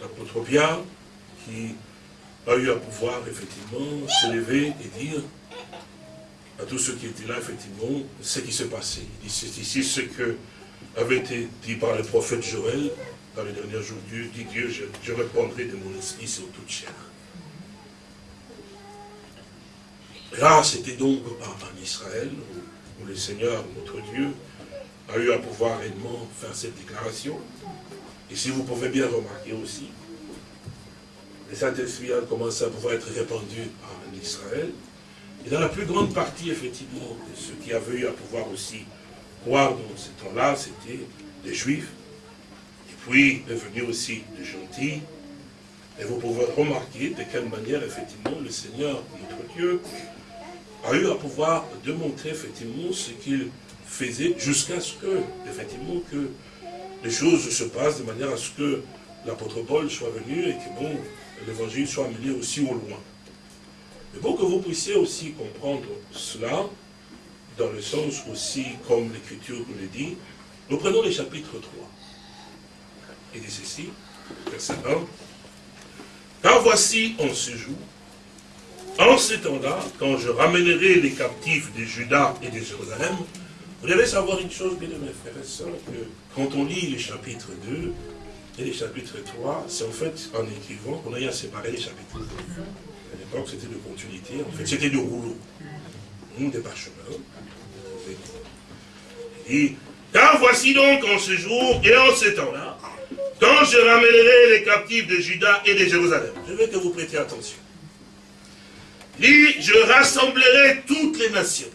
l'apôtre Pierre qui a eu à pouvoir effectivement se lever et dire à tous ceux qui étaient là, effectivement, ce qui s'est passé. C'est ici ce que avait été dit par le prophète Joël dans les derniers jours. Dieu dit Dieu, je, répondrai de mon esprit sur toute chair. là, c'était donc en Israël, le Seigneur, notre Dieu, a eu à pouvoir réellement faire cette déclaration. Et si vous pouvez bien remarquer aussi, le Saint-Esprit a commencé à pouvoir être répandu en Israël. Et dans la plus grande partie, effectivement, de ceux qui avaient eu à pouvoir aussi croire dans ce temps-là, c'était des Juifs, et puis devenus aussi des gentils. Et vous pouvez remarquer de quelle manière, effectivement, le Seigneur, notre Dieu, a eu à pouvoir démontrer, effectivement, ce qu'il faisait jusqu'à ce que, effectivement, que les choses se passent de manière à ce que l'apôtre Paul soit venu et que, bon, l'évangile soit amené aussi au loin. Mais pour que vous puissiez aussi comprendre cela, dans le sens aussi comme l'Écriture nous le dit, nous prenons le chapitre 3. Il dit ceci, verset 1. Car voici en ce jour, en ce temps-là, quand je ramènerai les captifs de Juda et de Jérusalem, vous devez savoir une chose, bien mes frères et sœurs, que quand on lit les chapitres 2 et les chapitres 3, c'est en fait en écrivant qu'on a à séparer les chapitres. À l'époque, c'était de continuité, en fait, c'était de rouleau, des parchemins. Et car voici donc en ce jour et en ce temps-là, quand je ramènerai les captifs de Juda et de Jérusalem. Je veux que vous prêtiez attention. Et je rassemblerai toutes les nations.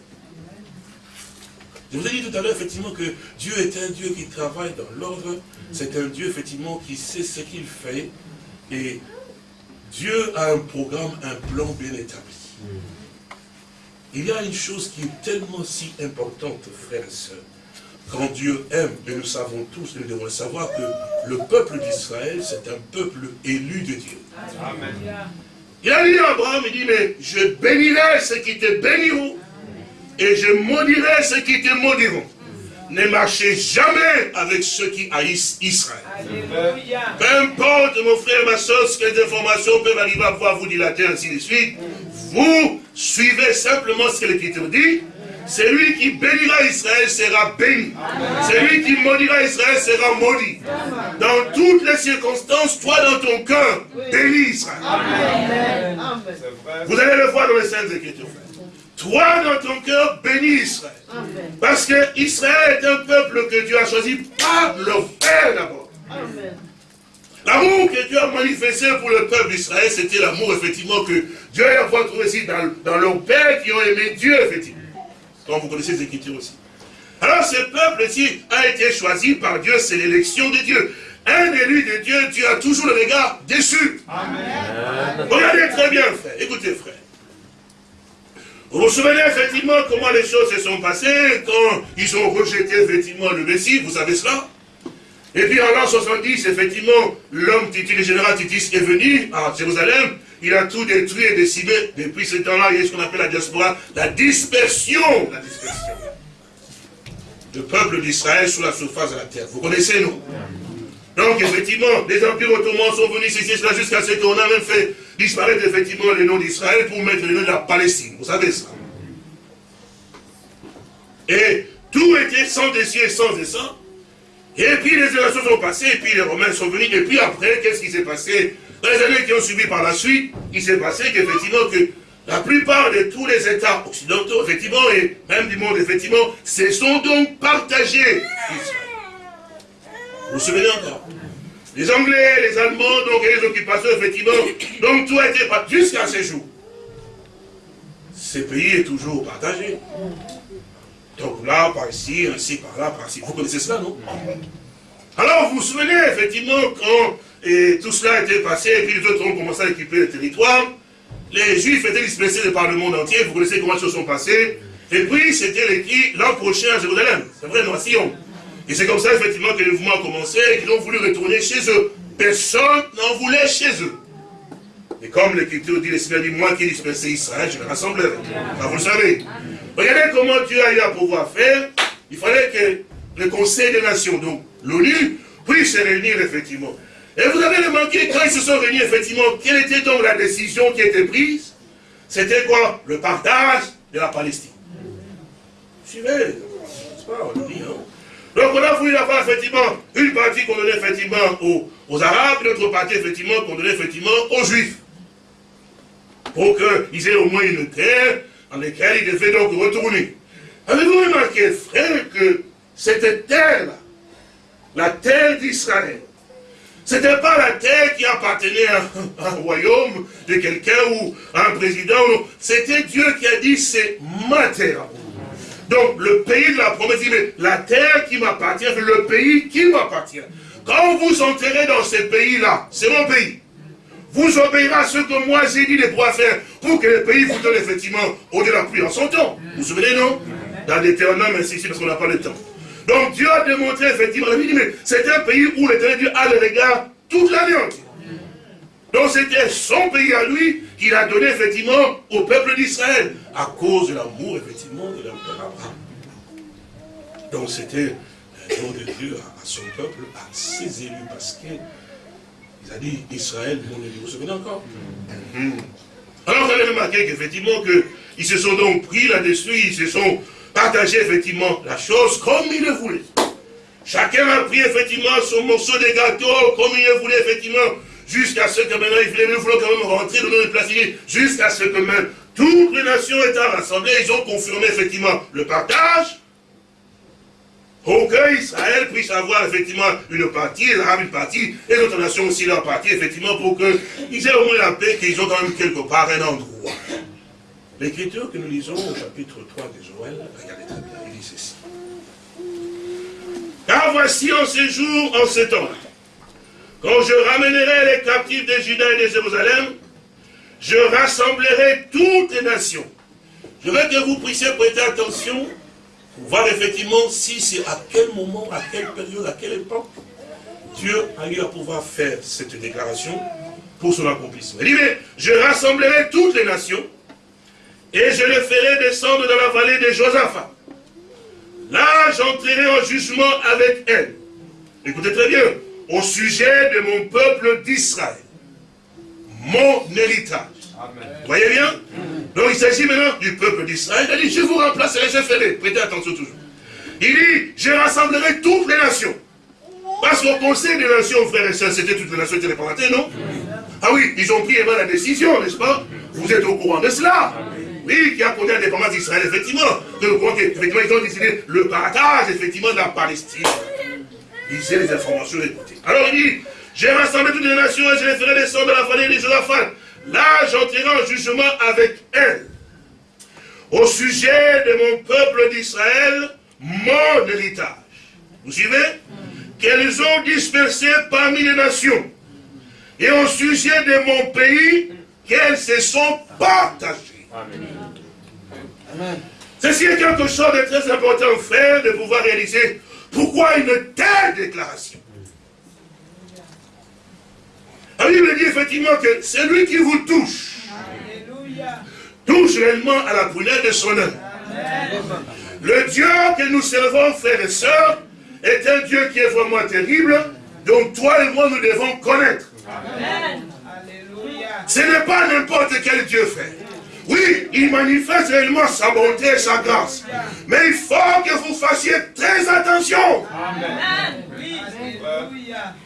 Je vous ai dit tout à l'heure, effectivement, que Dieu est un Dieu qui travaille dans l'ordre. C'est un Dieu, effectivement, qui sait ce qu'il fait. Et Dieu a un programme, un plan bien établi. Il y a une chose qui est tellement si importante, frères et sœurs. Quand Dieu aime, et nous savons tous, nous devons savoir que le peuple d'Israël, c'est un peuple élu de Dieu. Amen. Il a dit à Abraham, il dit, mais je bénirai ceux qui te béniront, et je maudirai ceux qui te maudiront. Ne marchez jamais avec ceux qui haïssent Israël. Peu importe, mon frère, ma soeur, ce que les informations peuvent arriver à pouvoir vous dilater, ainsi de suite. Vous suivez simplement ce que l'Écriture dit. Celui qui bénira Israël sera béni. Celui qui maudira Israël sera maudit. Dans toutes les circonstances, toi dans ton cœur, bénis Israël. Vous allez le voir dans les Saintes Écritures. Toi dans ton cœur, bénis Israël. Parce que Israël est un peuple que Dieu a choisi par le frère d'abord. L'amour que Dieu a manifesté pour le peuple d'Israël, c'était l'amour, effectivement, que Dieu a trouvé ici dans, dans leurs pères qui ont aimé Dieu, effectivement. Comme vous connaissez les Écritures aussi. Alors ce peuple-ci a été choisi par Dieu, c'est l'élection de Dieu. Un élu de Dieu, Dieu a toujours le regard déçu. Amen. Regardez très bien, frère. Écoutez, frère. Vous vous souvenez effectivement comment les choses se sont passées quand ils ont rejeté effectivement le Messie, vous savez cela? Et puis en l'an 70, effectivement, l'homme Titus, le général Titus est venu à Jérusalem, il a tout détruit et décimé. Depuis ce temps-là, il y a ce qu'on appelle la diaspora, la dispersion. La dispersion. Le peuple d'Israël sur la surface de la terre. Vous connaissez, nous? Donc, effectivement, les empires ottomans sont venus ici, cela jusqu'à ce qu'on a même fait disparaître, effectivement, le nom d'Israël pour mettre le nom de la Palestine. Vous savez ça. Et tout était sans dessus et sans descend. Et puis les élections sont passées, et puis les Romains sont venus, et puis après, qu'est-ce qui s'est passé? Dans les années qui ont suivi par la suite, il s'est passé qu'effectivement, que la plupart de tous les États occidentaux, effectivement, et même du monde, effectivement, se sont donc partagés. Vous vous souvenez encore? Les Anglais, les Allemands, donc, et les occupations, effectivement, donc tout a été partagé jusqu'à ce jour. Ce pays est toujours partagé. Donc là, par ici, ainsi, par là, par ici. Vous connaissez cela, non Alors, vous vous souvenez, effectivement, quand tout cela été passé, et puis les autres ont commencé à occuper le territoire, les Juifs étaient dispersés par le monde entier, vous connaissez comment les choses sont passées, et puis c'était l'an prochain à Jérusalem. C'est vrai, non, à Sion. Et c'est comme ça, effectivement, que le mouvement a commencé et qu'ils ont voulu retourner chez eux. Personne n'en voulait chez eux. Et comme l'Écriture dit, le Seigneur dit, moi qui ai dispersé Israël, je le rassemblerai. vous le savez. Regardez comment Dieu a eu à pouvoir faire. Il fallait que le Conseil des Nations, donc l'ONU, puisse se réunir, effectivement. Et vous avez remarqué, quand ils se sont réunis, effectivement, quelle était donc la décision qui était prise? C'était quoi? Le partage de la Palestine. Suivez, pas, hein. Donc on a voulu avoir effectivement une partie qu'on donnait effectivement aux, aux Arabes, une autre partie effectivement qu'on donnait effectivement aux Juifs. Pour qu'ils aient au moins une terre dans laquelle ils devaient donc retourner. Avez-vous remarqué, frère, que cette terre-là, la terre d'Israël, ce n'était pas la terre qui appartenait à, un royaume de quelqu'un ou à un président. C'était Dieu qui a dit, c'est ma terre. Donc, le pays de la promesse, dit, mais la terre qui m'appartient, le pays qui m'appartient. Quand vous enterrez dans ce pays-là, c'est mon pays. Vous obéirez à ce que moi j'ai dit de pouvoir faire pour que le pays vous donne effectivement au-delà de la pluie en son temps. Vous vous souvenez, non? Dans Deutéronome, ainsi de parce qu'on n'a pas le temps. Donc Dieu a démontré effectivement, il mais c'est un pays où l'éternel Dieu a le regard toute l'année entière. Donc c'était son pays à lui qu'il a donné effectivement au peuple d'Israël, à cause de l'amour effectivement de l'Abraham. Donc c'était nom de Dieu à, son peuple, à ses élus, parce qu'il a dit Israël, mon élu. Vous vous souvenez encore? Mhm. Alors vous avez remarqué qu'effectivement, ils se sont donc pris là-dessus, ils se sont partagé effectivement la chose comme il le voulait. Chacun a pris effectivement son morceau de gâteau comme il le voulait effectivement, jusqu'à ce que maintenant il voulait, quand même rentrer dans le placer, jusqu'à ce que même toutes les nations étant rassemblées, ils ont confirmé effectivement le partage, pour que Israël puisse avoir effectivement une partie, les une partie, et les autres nations aussi leur partie, effectivement, pour qu'ils aient au moins la paix, qu'ils ont quand même quelque part un endroit. L'écriture que nous lisons au chapitre 3 de Joël, regardez très bien, il dit ceci. Car voici en ces jours, en ce temps, quand je ramènerai les captifs de Juda et de Jérusalem, je rassemblerai toutes les nations. Je veux que vous puissiez prêter attention pour voir effectivement si c'est à quel moment, à quelle période, à quelle époque Dieu a eu à pouvoir faire cette déclaration pour son accomplissement. Il dit, mais je rassemblerai toutes les nations et je les ferai descendre dans la vallée de Josaphat. Là, j'entrerai en jugement avec elle. Écoutez très bien, au sujet de mon peuple d'Israël, mon héritage. Vous voyez bien? Donc il s'agit maintenant du peuple d'Israël. Il dit, je vous remplacerai, je ferai. Prêtez attention toujours. Il dit, je rassemblerai toutes les nations. Parce qu'au conseil des nations, frères et sœurs, c'était toutes les nations qui étaient non? Ah oui, ils ont pris la décision, n'est-ce pas? Vous êtes au courant de cela qui a connu l'indépendance d'Israël, effectivement. Effectivement, ils ont décidé le partage, effectivement, de la Palestine. Lisez les informations, écoutez. Alors, il dit, j'ai rassemblé toutes les nations et je les ferai descendre de la vallée de Josaphat. Là, j'entrerai en jugement avec elles. Au sujet de mon peuple d'Israël, mon héritage. Vous suivez? Qu'elles ont dispersé parmi les nations. Et au sujet de mon pays, qu'elles se sont partagées. Amen. Ceci est quelque chose de très important, frère, de pouvoir réaliser pourquoi une telle déclaration. La Bible dit effectivement que celui qui vous touche, touche réellement à la prunelle de son œuvre. Le Dieu que nous servons, frères et sœurs, est un Dieu qui est vraiment terrible, dont toi et moi nous devons connaître. Ce n'est pas n'importe quel Dieu, frère. Oui, il manifeste réellement sa bonté et sa grâce. Mais il faut que vous fassiez très attention. Amen.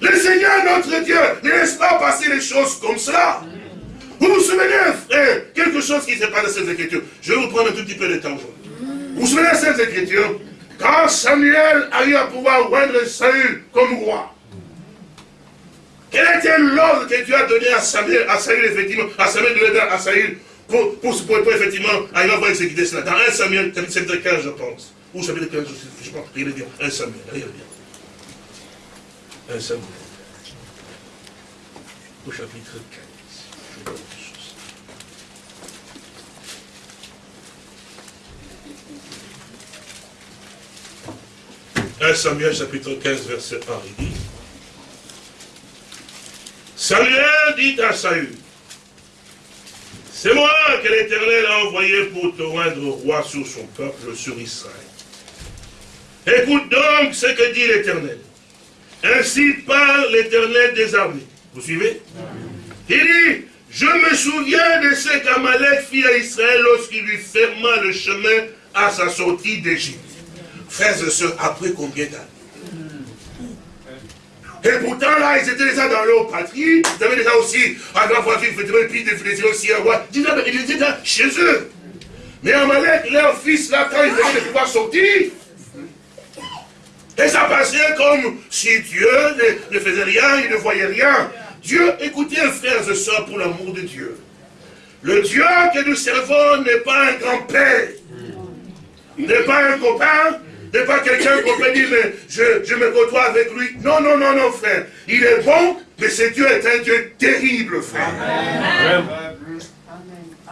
Le Seigneur, notre Dieu, ne laisse pas passer les choses comme cela. Vous vous souvenez, frère, quelque chose qui s'est passé dans cette écriture. Je vais vous prendre un tout petit peu de temps aujourd'hui. Vous vous souvenez de cette écriture Quand Samuel a eu à pouvoir rendre Saül comme roi, quel était l'ordre que Dieu a donné à Samuel, à Saül, effectivement, à Samuel de à Saül pour, pour, pour, pour effectivement arriver à voir exécuter cela. Dans 1 Samuel, chapitre 15, je pense. Ou chapitre 15, je pense, regardez bien. 1 Samuel, regardez bien. 1 Samuel. Au chapitre 15. Je vois quelque chose. Un Samuel chapitre 15 verset 1, il dit Samuel dit à Saül c'est moi que l'Éternel a envoyé pour te rendre roi sur son peuple, sur Israël. Écoute donc ce que dit l'Éternel. Ainsi parle l'Éternel des armées. Vous suivez? Il dit, je me souviens de ce qu'Amalek fit à Israël lorsqu'il lui ferma le chemin à sa sortie d'Égypte. Frères et sœurs, après combien d'années? Et pourtant, là, ils étaient déjà dans leur patrie. Ils avaient déjà aussi un grand voiture, et puis ils aussi un roi. Ils étaient chez eux. Mais Amalek, leur fils, là, quand ils venaient de pouvoir sortir, et ça passait comme si Dieu ne, faisait rien, il ne voyait rien. Dieu, écoutez, frères et sœurs, pour l'amour de Dieu. Le Dieu que nous servons n'est pas un grand-père, n'est pas un copain, n'est pas quelqu'un qu'on peut dire, mais je, je, me côtoie avec lui. Non, non, non, non, frère. Il est bon, mais ce Dieu est un Dieu terrible, frère.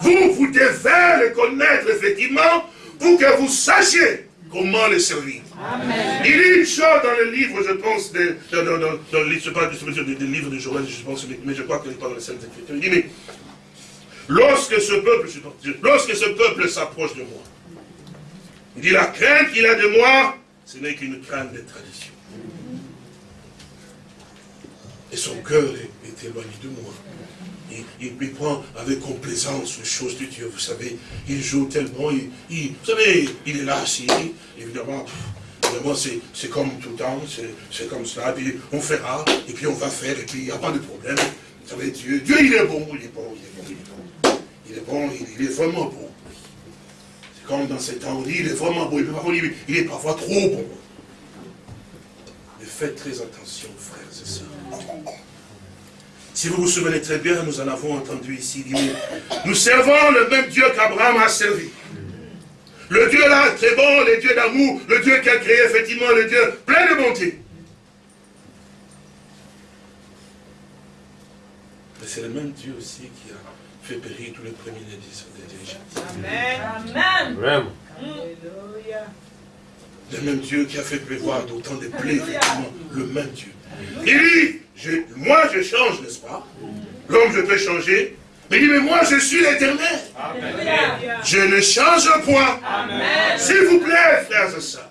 Vous, vous devez le connaître, effectivement, pour que vous sachiez comment le servir. Il y a une chose dans le livre, je pense, de, dans, dans, dans, dans je pas du livre de Joël, je pense, mais je crois qu'il n'est pas dans les Saintes Écritures. Il dit, mais lorsque ce peuple, lorsque ce peuple s'approche de moi, il dit, la crainte qu'il a de moi, ce n'est qu'une crainte de tradition. Et son cœur est, éloigné de moi. Il, il, prend avec complaisance les choses de Dieu. Vous savez, il joue tellement, il, vous savez, il est là assis, évidemment, évidemment c'est comme tout le temps, c'est comme cela, puis on fera, et puis on va faire, et puis il n'y a pas de problème. Vous savez, Dieu, Dieu il est bon, il est bon, il est bon, il est bon. Il est bon, il est vraiment bon. Comme dans ces temps, on dit, il est vraiment beau, il est parfois trop bon. Mais faites très attention, frères et sœurs. Si vous vous souvenez très bien, nous en avons entendu ici nous servons le même Dieu qu'Abraham a servi. Le Dieu là, très bon, le Dieu d'amour, le Dieu qui a créé effectivement le Dieu plein de bonté. Mais c'est le même Dieu aussi qui a fait périr tous les premiers des Amen. Amen. Le même Dieu qui a fait prévoir d'autant de plaies, effectivement, le même Dieu. Il dit, moi je change, n'est-ce pas? L'homme, je peux changer. Mais il dit, mais moi je suis l'éternel. Je ne change point. S'il vous plaît, frères et sœurs.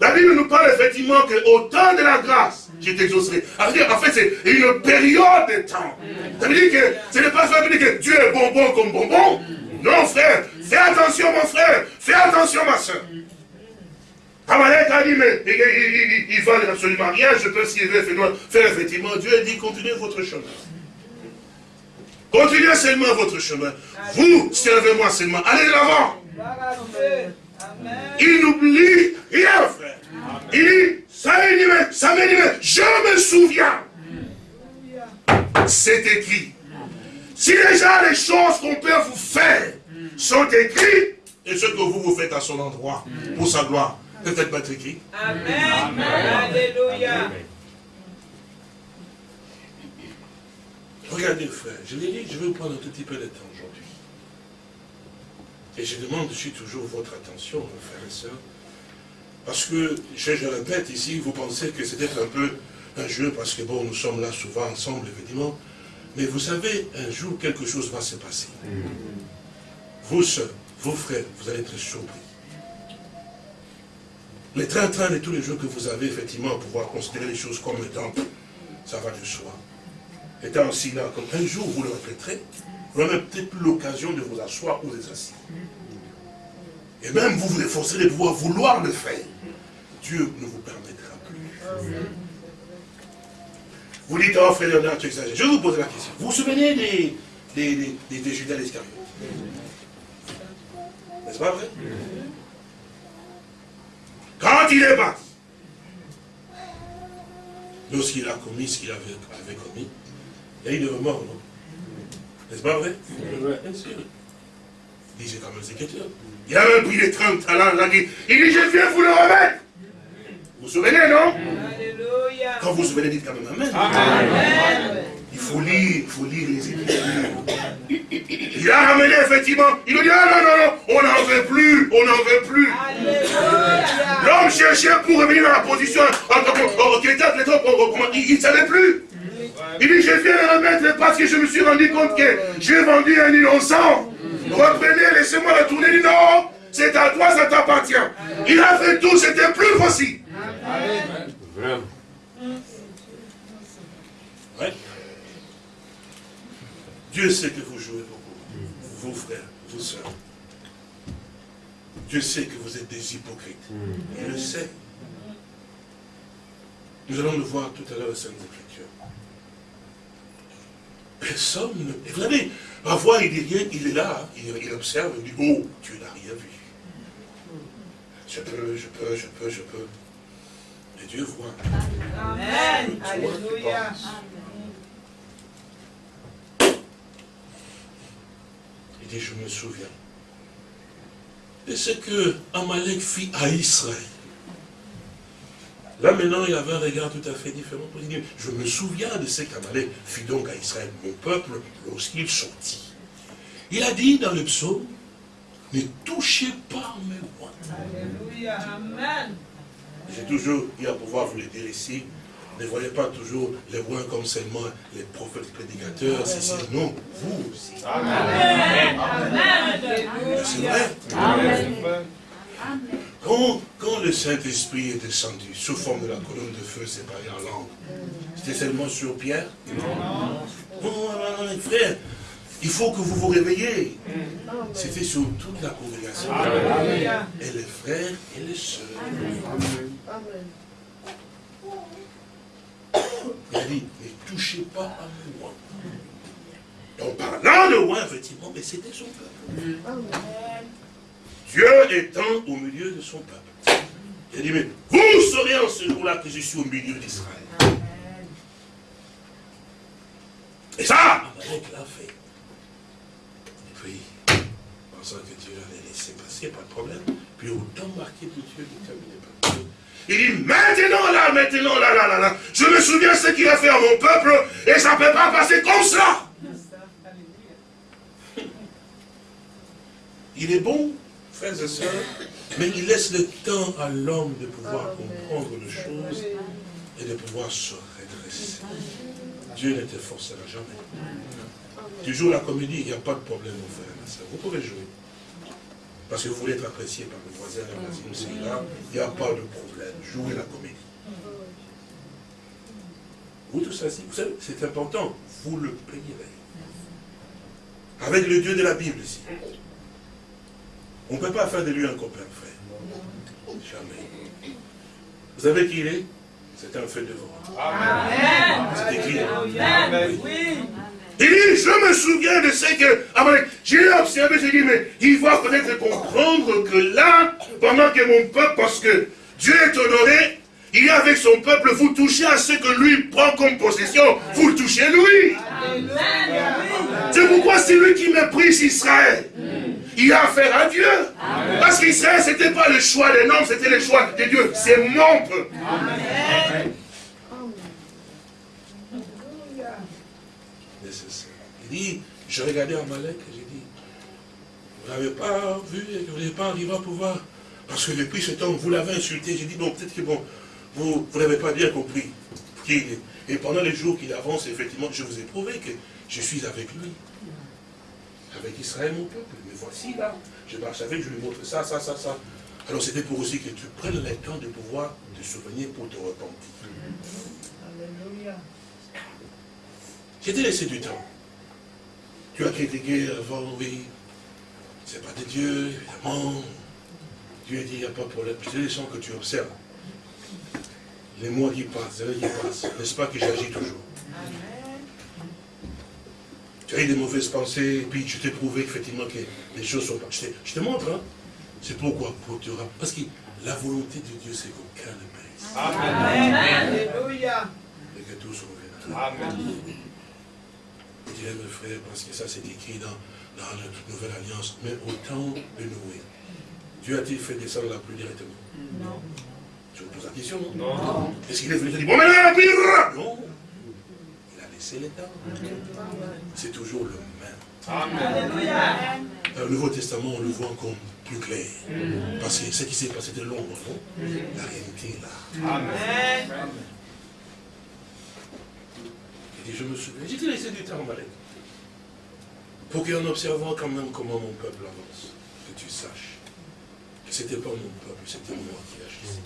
La Bible nous parle effectivement qu'au temps de la grâce, je t'exaucerai. En fait, c'est une période de temps. Ça veut dire que ce n'est pas ça veut dire que Dieu est bonbon comme bonbon. Non, frère. Fais attention, mon frère. Fais attention, ma soeur. Amalek a dit, mais il ne valent absolument rien. Je peux s'y faire effectivement. Dieu a dit, continuez votre chemin. Continuez seulement votre chemin. Vous, servez-moi seulement. Allez de l'avant. Il n'oublie rien, frère. Il dit, ça m'est ça je me souviens. C'est écrit. Si déjà les choses qu'on peut vous faire sont écrites, et ce que vous vous faites à son endroit, pour sa gloire, peut-être pas être écrit. Amen. Alléluia. Regardez, frère, je l'ai dit, je vais vous prendre un tout petit peu de temps aujourd'hui. Et je demande aussi toujours votre attention, frères et sœurs, parce que, je, je, répète ici, vous pensez que c'est être un peu un jeu, parce que bon, nous sommes là souvent ensemble, évidemment, mais vous savez, un jour, quelque chose va se passer. Vous sœurs, vos frères, vous allez être surpris. Les train-train de tous les jours que vous avez, effectivement, pouvoir considérer les choses comme étant, ça va de soi. Étant aussi là, comme un jour, vous le répéterez, vous n'aurez peut-être plus l'occasion de vous asseoir ou de vous assis. Et même vous vous efforcerez de pouvoir vouloir le faire. Dieu ne vous permettra plus. Vous dites, oh frère Léonard, tu exagères. Je vous poser la question. Vous vous souvenez des, des, des, des Judas N'est-ce pas vrai? Quand il est parti, lorsqu'il a commis ce qu'il avait, avait, commis, il y a eu remords, non? N'est-ce pas vrai? Bien sûr. J'ai quand même les Écritures. Il a même pris les 30 talents, il a dit, il dit, je viens vous le remettre. Vous vous souvenez, non? Alléluia. Quand vous vous souvenez, dites quand même Amen. Amen. Il faut lire, il faut lire les Écritures. Il a ramené, effectivement, il a dit, ah non, non, non, on n'en veut plus, on n'en veut plus. L'homme cherchait pour revenir dans la position, il ne savait plus. Il dit, je viens le remettre parce que je me suis rendu compte que j'ai vendu un innocent. Reprenez, laissez-moi retourner. Il dit, non, c'est à toi, ça t'appartient. Il a fait tout, c'était plus possible. Vraiment. Ouais. Dieu sait que vous jouez beaucoup. Vos frères, vos soeurs. Dieu sait que vous êtes des hypocrites. Il le sait. Nous allons le voir tout à l'heure dans Sainte Écriture. Personne ne... Et vous savez, parfois il dit rien, il est là, il, observe, il dit, oh, Dieu n'a rien vu. Je peux, je peux, je peux, je peux. Et Dieu voit. Amen. Alléluia. Il dit, je me souviens de ce que Amalek fit à Israël. Là maintenant, il avait un regard tout à fait différent. Je me souviens de ce qu'Amalek fit donc à Israël, mon peuple, lorsqu'il sortit. Il a dit dans le psaume, ne touchez pas mes rois. Alléluia, Amen. J'ai toujours eu à pouvoir vous le dire ici, ne voyez pas toujours les rois comme seulement les prophètes prédicateurs, c'est non, vous aussi. Amen. Amen. C'est vrai. Amen. Quand, quand le Saint-Esprit est descendu sous forme de la colonne de feu séparée en langue, c'était seulement sur Pierre? Non. Non, frère, il faut que vous vous réveillez. C'était sur toute la congrégation. Et les frères et les sœurs. Il a dit, ne touchez pas à moi. En parlant de moi, effectivement, mais c'était son peuple. Dieu étant au milieu de son peuple. Il a dit, mais vous saurez en ce jour-là que je suis au milieu d'Israël. Et ça, Amalek l'a fait. Et puis, pensant que Dieu allait laisser passer, pas de problème. Puis au temps marqué de Dieu, terminé par Dieu, il dit, maintenant là, maintenant là, là, là, là, je me souviens ce qu'il a fait à mon peuple, et ça ne peut pas passer comme ça. Il est bon frères et sœurs, mais il laisse le temps à l'homme de pouvoir comprendre les choses et de pouvoir se redresser. Dieu ne te forcera jamais. Tu joues la comédie, il n'y a pas de problème, mon frère et sœur. Vous pouvez jouer. Parce que vous voulez être apprécié par le voisin, la voisine, là, il n'y a pas de problème. Jouez la comédie. Vous tout ça, vous savez, c'est important. Vous le payerez. Avec le Dieu de la Bible ici. On ne peut pas faire de lui un copain, frère. Jamais. Vous savez qui il est? C'est un fait de Amen. C'est écrit. Amen. Oui. Il dit, je me souviens de ce que, j'ai observé, j'ai dit, mais il va peut-être comprendre que là, pendant que mon peuple, parce que Dieu est honoré, il est avec son peuple, vous touchez à ce que lui prend comme possession, vous touchez lui. C'est pourquoi c'est lui qui méprise Israël il a affaire à Dieu. Parce qu'Israël, ce n'était pas le choix des noms, c'était le choix de Dieu. C'est mon peuple. Amen. Il dit, je regardais Amalek et j'ai dit, vous n'avez pas vu vous n'avez pas arrivé à pouvoir. Parce que depuis ce temps, vous l'avez insulté. J'ai dit, bon, peut-être que bon, vous, vous n'avez pas bien compris qui est. Et pendant les jours qu'il avance, effectivement, je vous ai prouvé que je suis avec lui. Avec Israël, mon peuple voici là, je marche avec, je lui montre ça, ça, ça, ça. Alors c'était pour aussi que tu prennes le temps de pouvoir te souvenir pour te repentir. Alléluia. J'ai laissé du temps. Tu as critiqué avant, oui. C'est pas de Dieu, évidemment. Dieu dit, il n'y a pas de problème. C'est les que tu observes. Les mois qui passent, les années qui passent. N'est-ce pas que j'agis toujours? Tu as eu des mauvaises pensées, et puis je t'ai prouvé effectivement que les choses sont pas. Je te, montre, hein. C'est pourquoi pour te Parce que la volonté de Dieu, c'est qu'aucun ne périsse. Amen. Alléluia. Et que tous reviennent. Amen. Je dirais, mes frères, parce que ça c'est écrit dans, dans la nouvelle alliance, mais au temps de Noé, Dieu a-t-il fait descendre la pluie directement? Non. Je vous pose la question, non? Non. Est-ce qu'il est venu dit, bon maintenant la pluie Non c'est l'État. C'est toujours le même. Dans le Nouveau Testament, on le voit encore plus clair. Parce que ce qui s'est passé de l'ombre, non? La réalité est là. Amen. Il dit, je me souviens, j'ai laissé du temps. Pour qu'en observant quand même comment mon peuple avance, que tu saches que ce n'était pas mon peuple, c'était moi qui agissais.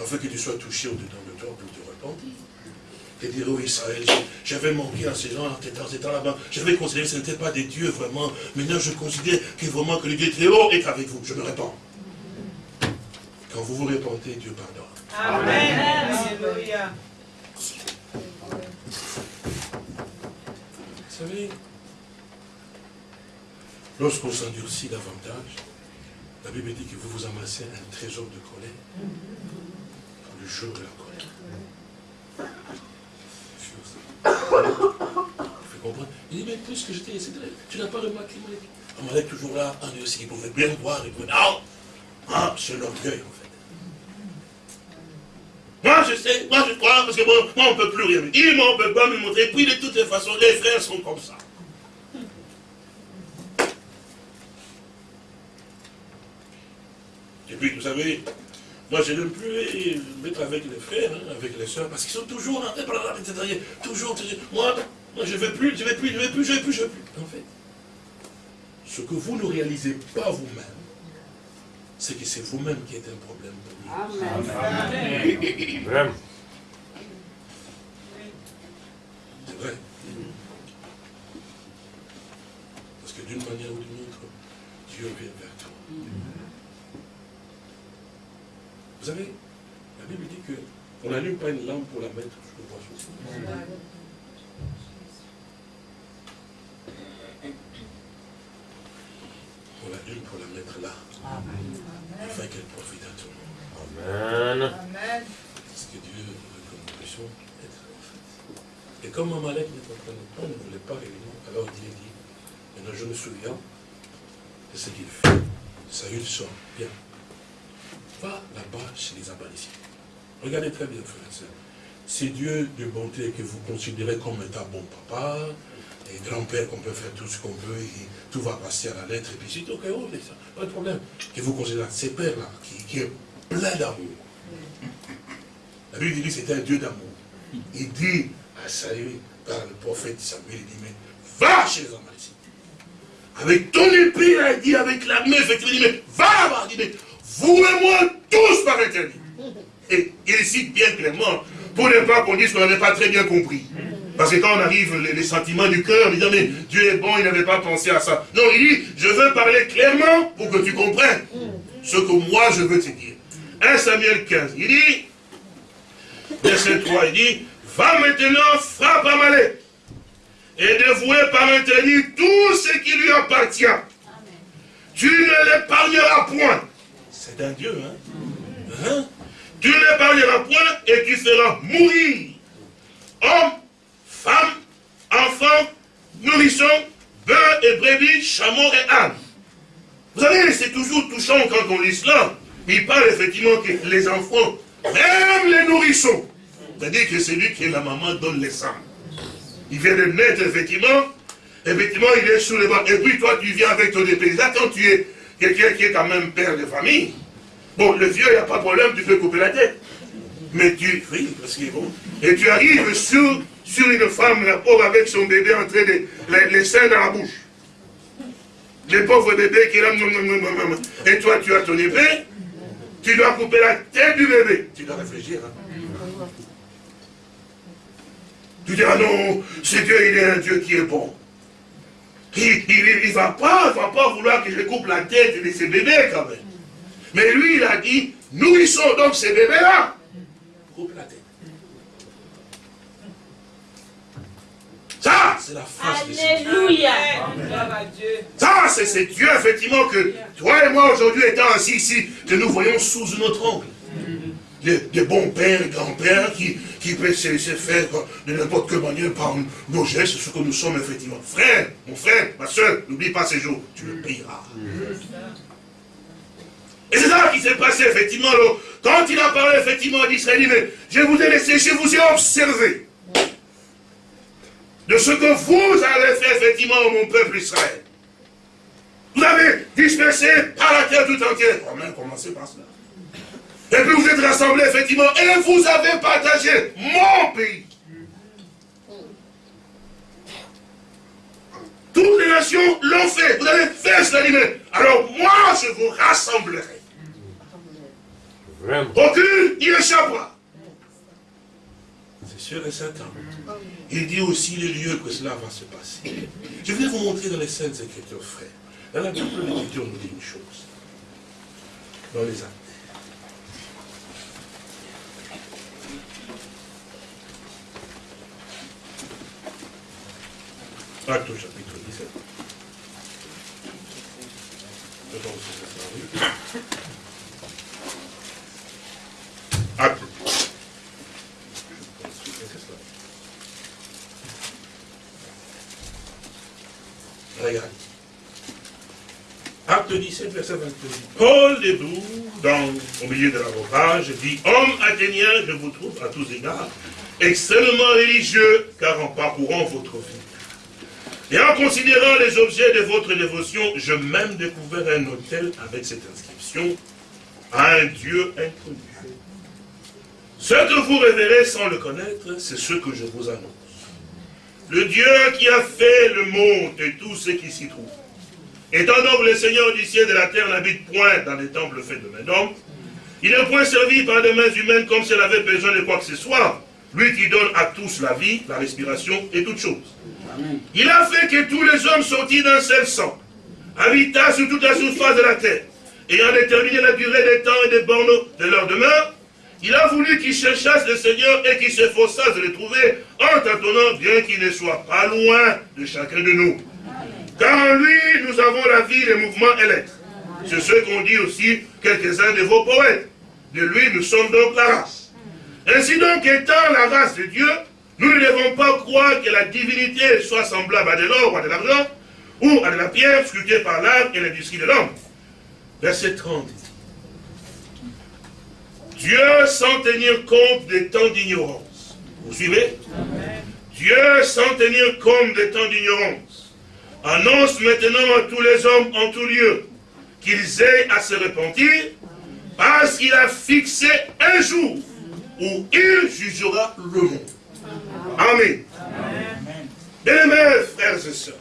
Afin que tu sois touché au-dedans de toi pour te repentir. Et dire, oh Israël, j'avais manqué à ces gens, dans ces temps-là, j'avais considéré que ce n'était pas des dieux vraiment. Maintenant, je considère que vraiment que le Dieu très haut est avec vous. Je me réponds. Quand vous vous répondez, Dieu pardonne. Amen. Alléluia. Vous savez, lorsqu'on s'endurcit davantage, la Bible dit que vous vous amassez un trésor de colère pour le jour de la colère. Il faut comprendre. Il dit, mais puisque j'étais ici, tu n'as pas remarqué On est toujours là, en aussi, il pouvait bien voir, il pouvait, non, ah, c'est l'orgueil en fait. Moi je sais, moi je crois, parce que moi on ne peut plus rien me dire, moi on ne peut pas me montrer. Puis de toutes les façons, les frères sont comme ça. Et puis, vous savez, moi, je n'aime plus mettre avec les frères, hein, avec les soeurs, parce qu'ils sont toujours, hein, toujours, toujours, moi, moi, je ne veux plus, je ne veux plus, je ne veux plus, je ne veux plus, je ne veux plus. En fait, ce que vous ne réalisez pas vous-même, c'est que c'est vous-même qui êtes un problème pour lui. Amen. Amen. C'est vrai. Parce que d'une manière ou d'une autre, Dieu vient vers toi. Vous savez, la Bible dit qu'on n'allume pas une lampe pour la mettre sur le bois On l'allume pour la mettre là, afin qu'elle profite à tout le monde. Amen. C'est ce que Dieu veut que nous puissions être en fait. Et comme Amalek n'est en train de prendre, ne voulait pas réellement, alors Dieu dit, maintenant je me souviens de ce qu'il fait. Saül sort, bien, Va là-bas chez les Amaliciens. Regardez très bien, frère et soeur. C'est Dieu de bonté que vous considérez comme étant bon papa, et grand-père qu'on peut faire tout ce qu'on veut, et tout va passer à la lettre, et puis c'est ok, oh, pas de problème. Que vous considérez ces pères-là, qui, est plein d'amour. La Bible dit que c'est un Dieu d'amour. Il dit à Saül, par le prophète Samuel, il dit, mais va chez les Amaliciens. Avec ton épée, il dit, avec la main, effectivement, il dit, mais va là-bas, il dit, mais vous et moi, tous par interdit. Et il cite bien clairement, pour ne pas qu'on dise qu'on n'avait pas très bien compris. Parce que quand on arrive, les, sentiments du cœur, il dit, mais Dieu est bon, il n'avait pas pensé à ça. Non, il dit, je veux parler clairement pour que tu comprennes ce que moi je veux te dire. 1 Samuel 15, il dit, verset 3, il dit, va maintenant, frappe Amalek, et dévouer par interdit tout ce qui lui appartient. Tu ne l'épargneras point. C'est un Dieu, hein? hein? Tu n'épargneras point et tu feras mourir hommes, femmes, enfants, nourrissons, bœufs et brebis, chameaux et ânes. Vous savez, c'est toujours touchant quand on lit cela. Il parle effectivement que les enfants, même les nourrissons, c'est-à-dire que c'est lui qui est la maman donne les sangs. Il vient de naître, effectivement, effectivement, il est sous les bras. Et puis toi, tu viens avec ton épée. Là, quand tu es quelqu'un qui est quand même père de famille, bon, le vieux, il n'y a pas de problème, tu peux couper la tête. Mais tu, oui, parce qu'il est bon. Et tu arrives sur, sur une femme, la pauvre, avec son bébé en train de, les, seins dans la bouche. Le pauvre bébé qui est là, et toi, tu as ton épée, tu dois couper la tête du bébé. Tu dois réfléchir. Hein. Tu dis, ah non, c'est Dieu, il est un Dieu qui est bon. Il ne va, pas, va pas vouloir que je coupe la tête de ces bébés quand même. Mais lui, il a dit, nourrissons donc ces bébés-là. Coupe la tête. Ça, c'est la force Alléluia. Ça, c'est Dieu, effectivement, que toi et moi, aujourd'hui, étant assis ici, que nous voyons sous notre ongle des, bons pères, grands-pères qui, qui peuvent se, faire de n'importe quelle manière par nos gestes, ce que nous sommes effectivement. Frère, mon frère, ma soeur, n'oublie pas ces jours, tu le payeras. Et c'est ça qui s'est passé effectivement quand il a parlé effectivement d'Israël, mais je vous ai laissé, je vous ai observé de ce que vous avez fait effectivement mon peuple Israël. Vous avez dispersé par la terre tout entière. On a commencé par cela? Et puis vous êtes rassemblés, effectivement, et vous avez partagé mon pays. Toutes les nations l'ont fait. Vous avez fait cela. Alors moi, je vous rassemblerai. Aucune n'y échappera. C'est sûr et certain. Il dit aussi les lieux que cela va se passer. Je vais vous montrer dans les Saintes Écritures, frère. Dans la Bible, l'Écriture nous dit une chose. Dans les actes. Acte au chapitre 17. Acte. Regarde. Acte 17, verset 28. Paul debout, dans, au milieu de l'avocage, dit, Homme athénien, je vous trouve à tous égards extrêmement religieux, car en parcourant votre vie et en considérant les objets de votre dévotion, je même découvert un hôtel avec cette inscription à un Dieu inconnu. Ce que vous révérez sans le connaître, c'est ce que je vous annonce. Le Dieu qui a fait le monde et tout ce qui s'y trouve. Étant donc le Seigneur du ciel de la terre n'habite point dans des temples faits de main d'homme, il n'est point servi par des mains humaines comme si avait besoin de quoi que ce soit. Lui qui donne à tous la vie, la respiration et toutes choses. Il a fait que tous les hommes sortis d'un seul sang, habitassent sur toute la surface de la terre, ayant déterminé la durée des temps et des bornes de leur demeure, il a voulu qu'ils cherchassent le Seigneur et qu'ils s'efforçassent de le trouver en tâtonnant, bien qu'il ne soit pas loin de chacun de nous. Car en lui, nous avons la vie, les mouvements et l'être. C'est ce qu'ont dit aussi quelques-uns de vos poètes. De lui, nous sommes donc la race. Ainsi donc, étant la race de Dieu, nous ne devons pas croire que la divinité soit semblable à de l'or ou à de l'argent, ou à de la pierre scrutée par l'art et l'industrie de l'homme. Verset 30. Dieu, sans tenir compte des temps d'ignorance. Vous suivez? Dieu, sans tenir compte des temps d'ignorance, annonce maintenant à tous les hommes en tout lieu qu'ils aient à se repentir parce qu'il a fixé un jour où il jugera le monde. Amen. Bien mes frères et sœurs,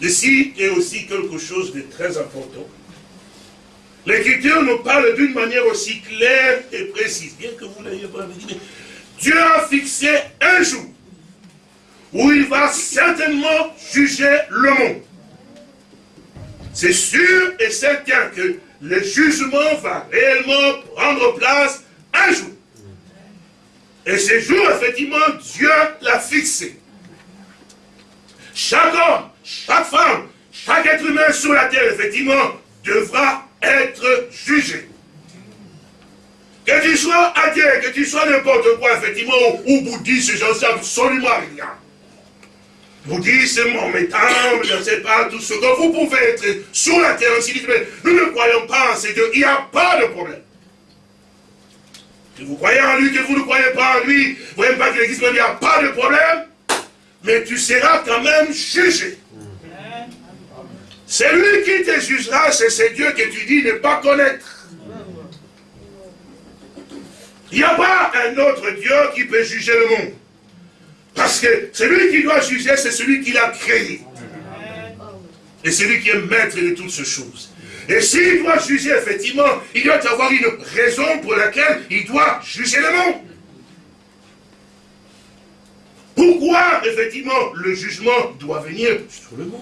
ici est aussi quelque chose de très important. L'Écriture nous parle d'une manière aussi claire et précise, bien que vous l'ayez pas dit, Dieu a fixé un jour où il va certainement juger le monde. C'est sûr et certain que le jugement va réellement prendre place un jour. Et ce jour, effectivement, Dieu l'a fixé. Chaque homme, chaque femme, chaque être humain sur la terre, effectivement, devra être jugé. Que tu sois athée, que tu sois n'importe quoi, effectivement, ou bouddhiste, j'en sais absolument rien. Bouddhiste, mahométan, je ne sais pas, tout ce que vous pouvez être sur la terre, ainsi mais nous ne croyons pas en ces dieux, il n'y a pas de problème. Que vous croyez en lui, que vous ne croyez pas en lui, vous voyez pas qu'il existe, il n'y a pas de problème, mais tu seras quand même jugé. C'est lui qui te jugera, c'est ce Dieu que tu dis ne pas connaître. Il n'y a pas un autre Dieu qui peut juger le monde. Parce que celui qui doit juger, c'est celui qui l'a créé. Et celui qui est maître de toutes ces choses. Et s'il doit juger, effectivement, il doit avoir une raison pour laquelle il doit juger le monde. Pourquoi, effectivement, le jugement doit venir sur le monde?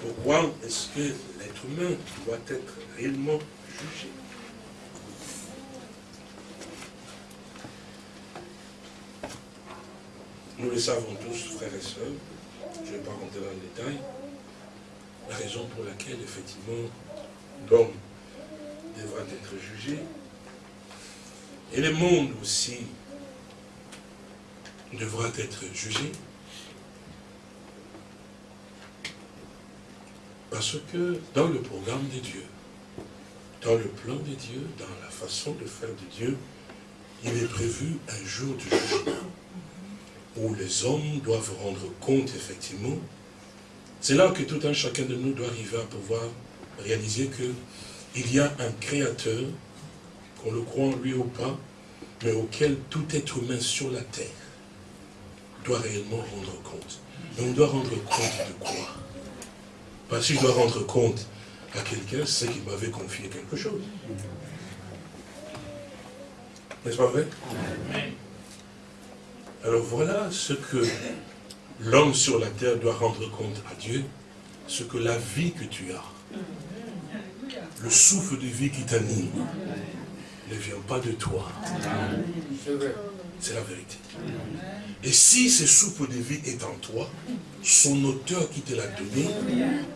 Pourquoi est-ce que l'être humain doit être réellement jugé? Nous le savons tous, frères et sœurs, je ne vais pas rentrer dans le détail, la raison pour laquelle, effectivement, l'homme devra être jugé, et le monde aussi devra être jugé, Parce que dans le programme de Dieu, dans le plan de Dieu, dans la façon de faire de Dieu, il est prévu un jour du jugement où les hommes doivent rendre compte, effectivement. C'est là que tout un chacun de nous doit arriver à pouvoir réaliser qu'il y a un créateur, qu'on le croit en lui ou pas, mais auquel tout être humain sur la terre doit réellement rendre compte. Mais on doit rendre compte de quoi? Parce que je dois rendre compte à quelqu'un, c'est qu'il m'avait confié quelque chose. N'est-ce pas vrai? Alors voilà ce que l'homme sur la terre doit rendre compte à Dieu, ce que la vie que tu as, le souffle de vie qui t'anime, ne vient pas de toi. C'est la vérité. Et si ce souffle de vie est en toi, son auteur qui te l'a donné,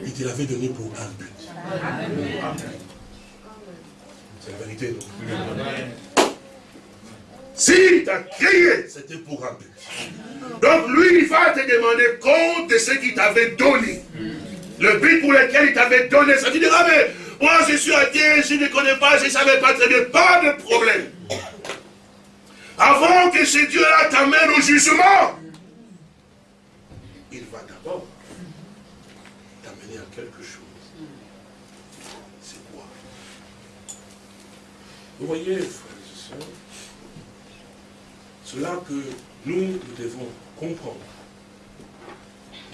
il te l'avait donné pour un but. C'est la vérité, non Si t'a créé, c'était pour un but. Donc lui, il va te demander compte de ce qu'il t'avait donné. Le but pour lequel il t'avait donné, ça tu diras, mais moi je suis athée, je ne connais pas, je ne savais pas très bien, pas de problème. Avant que ce Dieu-là t'amène au jugement, il va d'abord t'amener à quelque chose. C'est quoi? Vous voyez, c'est là que nous, nous devons comprendre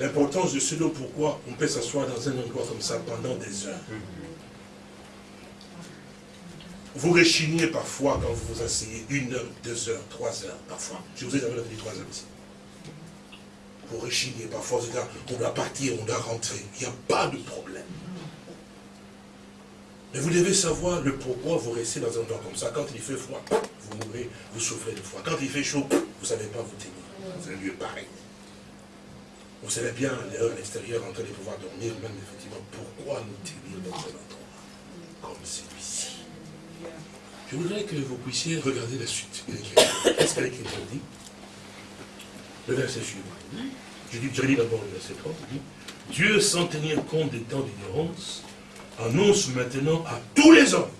l'importance de ce pourquoi on peut s'asseoir dans un endroit comme ça pendant des heures. Vous rechignez parfois quand vous vous asseyez une heure, deux heures, trois heures, parfois. Je vous ai jamais dit trois heures ici. Vous rechignez parfois, on doit partir, on doit rentrer. Il n'y a pas de problème. Mais vous devez savoir le pourquoi vous restez dans un endroit comme ça. Quand il fait froid, vous mourrez, vous souffrez de froid. Quand il fait chaud, vous ne savez pas vous tenir. C'est un lieu pareil. Vous savez bien, à l'extérieur, en train de pouvoir dormir, même effectivement, pourquoi nous tenir dans un endroit comme celui-ci? Je voudrais que vous puissiez regarder la suite. Qu'est-ce qu'elle écrit dit Le verset suivant. Je lis d'abord le verset 3. Dieu, sans tenir compte des temps d'ignorance, annonce maintenant à tous les hommes,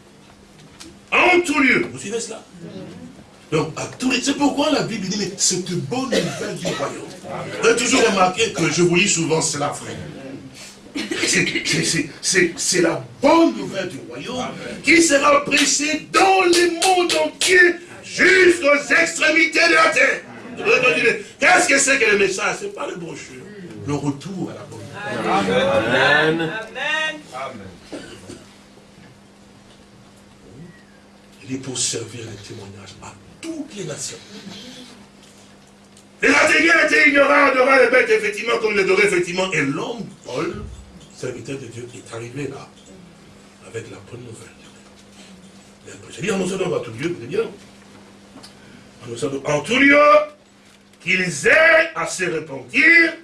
en tout lieu. Vous suivez cela? Donc, à tous les... C'est pourquoi la Bible dit, mais cette bonne nouvelle du royaume. Vous avez toujours remarqué que je vous lis souvent cela, frère. C'est la bonne nouvelle du royaume qui sera prêchée dans le monde entier jusqu'aux extrémités de la terre. Qu'est-ce que c'est que le message? Ce n'est pas le brochure. Le retour à la bonne nouvelle. Amen. Amen. Il est pour servir le témoignage à toutes les nations. Les Athéniens étaient ignorants, adoraient les bêtes, effectivement, comme les adoraient, effectivement. Et l'homme, Paul, serviteur de Dieu est arrivé là, avec la bonne nouvelle. J'ai dit annoncer dans tout lieu, vous bien. En tout lieu, qu'ils aient à se repentir,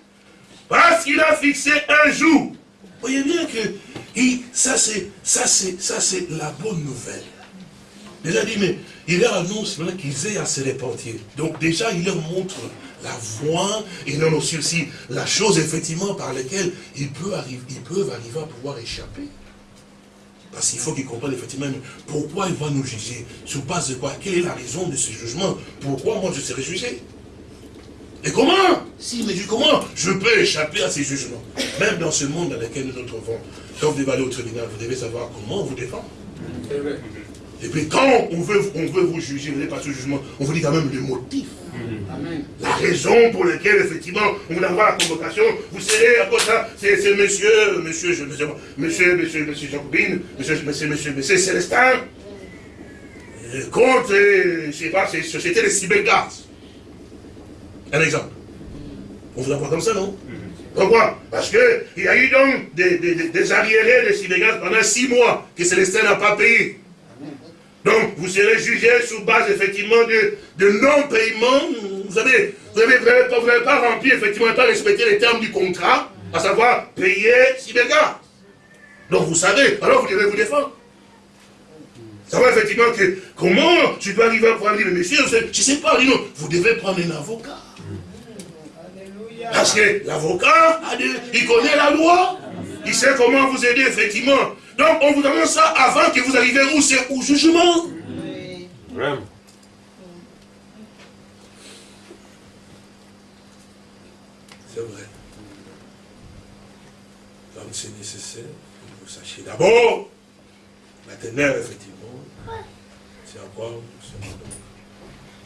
parce qu'il a fixé un jour. Vous voyez bien que ça c'est ça c'est ça c'est la bonne nouvelle. Déjà dit, mais il leur annonce qu'ils aient à se repentir. Donc déjà, il leur montre la voie, et non aussi, aussi la chose effectivement par laquelle ils peuvent, arriver, ils peuvent arriver à pouvoir échapper. Parce qu'il faut qu'ils comprennent effectivement pourquoi il va nous juger? Sur base de quoi? Quelle est la raison de ce jugement? Pourquoi moi je serai jugé? Et comment? Si, mais comment? Je peux échapper à ces jugements Même dans ce monde dans lequel nous nous trouvons, quand vous devez aller au tribunal, vous devez savoir comment vous défendre. Et puis quand on veut, on veut vous juger, vous n'avez pas ce jugement, on vous dit quand même le motif. La raison pour laquelle, effectivement, on va avoir la convocation, vous serez à cause ça, c'est monsieur, monsieur, je, monsieur, monsieur, monsieur, monsieur Jacobine, monsieur, monsieur, monsieur, monsieur Célestin, contre, je ne sais pas, c'est Société des cybergaz. Un exemple. On vous envoie comme ça, non? Pourquoi? Parce qu'il y a eu donc des, des, des arriérés de cybergaz pendant six mois que Célestin n'a pas payé. Donc, vous serez jugé sur base, effectivement, de, de non-paiement. Vous savez, vous n'avez pas, pas rempli, effectivement, pas respecté les termes du contrat, à savoir payer si gars. Donc, vous savez, alors vous devez vous défendre. Savoir effectivement que, comment tu dois arriver à pouvoir dire, monsieur, je ne sais pas, vous devez prendre un avocat. Parce que l'avocat, il connaît la loi, il sait comment vous aider, effectivement. Donc on vous demande ça avant que vous arriviez où c'est au jugement. Oui. C'est vrai. Donc c'est nécessaire que vous sachiez d'abord la ténèbre, effectivement. C'est encore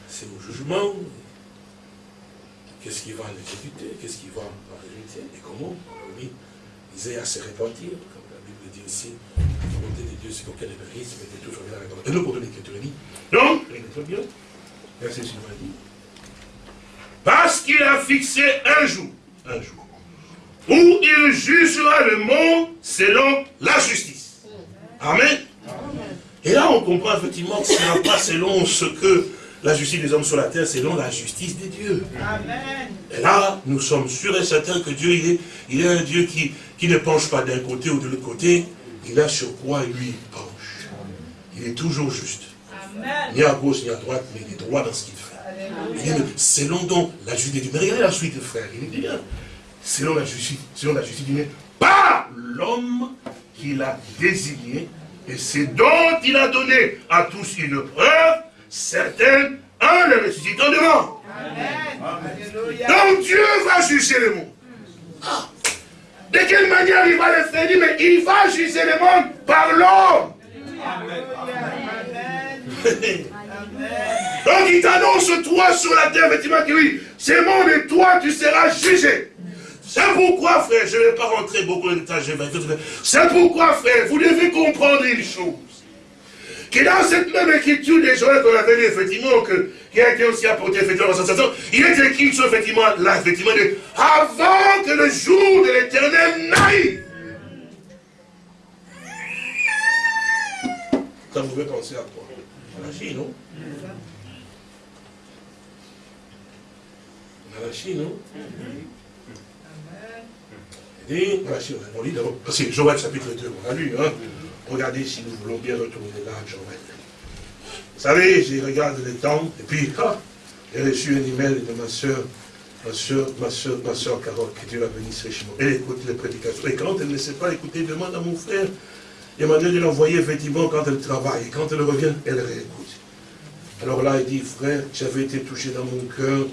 c'est au jugement. Qu'est-ce qui va l'exécuter? Qu'est-ce qui va en résulter? Et comment? Oui, ils aient à se repentir aussi, la volonté de Dieu, c'est qu'aucun mais de toujours bien Et nous, pour l'écriture, dit, donc, l'écriture bien, verset suivant dit, qu'il a fixé un jour, un jour, où il jugera le monde selon la justice. Amen. Et là, on comprend effectivement que ce n'est pas selon ce que la justice des hommes sur la terre, selon la justice des dieux. Amen. Et là, nous sommes sûrs et certains que Dieu, il est, il est un Dieu qui, qui ne penche pas d'un côté ou de l'autre côté. Il a sur quoi lui penche. Il est toujours juste. Amen. Ni à gauche ni à droite, mais il est droit dans ce qu'il fait. selon donc la justice des dieux. Mais regardez la suite, frère. Il dit bien. Selon la justice, selon la justice divine, par l'homme qu'il a désigné et c'est dont il a donné à tous une preuve certaine en le ressuscitant de mort. Donc Dieu va juger le monde. Ah. De quelle manière il va le faire Mais il va juger le monde par l'homme. Donc il t'annonce toi sur la terre, effectivement, que oui, c'est mon et toi tu seras jugé. C'est pourquoi, frère, je ne vais pas rentrer beaucoup dans les détails, c'est pourquoi, frère, vous devez comprendre une chose? Que dans cette même écriture des Joël qu'on avait dit, effectivement, que, qui a été aussi apporté, effectivement, sensation, il est écrit, effectivement, là, effectivement, de, avant que le jour de l'éternel n'aille. Ça vous pouvez penser à quoi? À la Chine, non? À la Chine, non? Dit, on lit d'abord, parce que Joël chapitre 2, on a lu, hein. Regardez si nous voulons bien retourner là, Joël. Vous savez, je regarde le temps, et puis, j'ai reçu un email de ma soeur, ma soeur, ma soeur, ma soeur Carole, que Dieu la bénisse richement. Elle écoute les prédications. Et quand elle ne sait pas écouter, demande à mon frère. Il m'a dit de l'envoyer effectivement quand elle travaille. Et quand elle revient, elle réécoute. Alors là, il dit, frère, j'avais été touché dans mon cœur.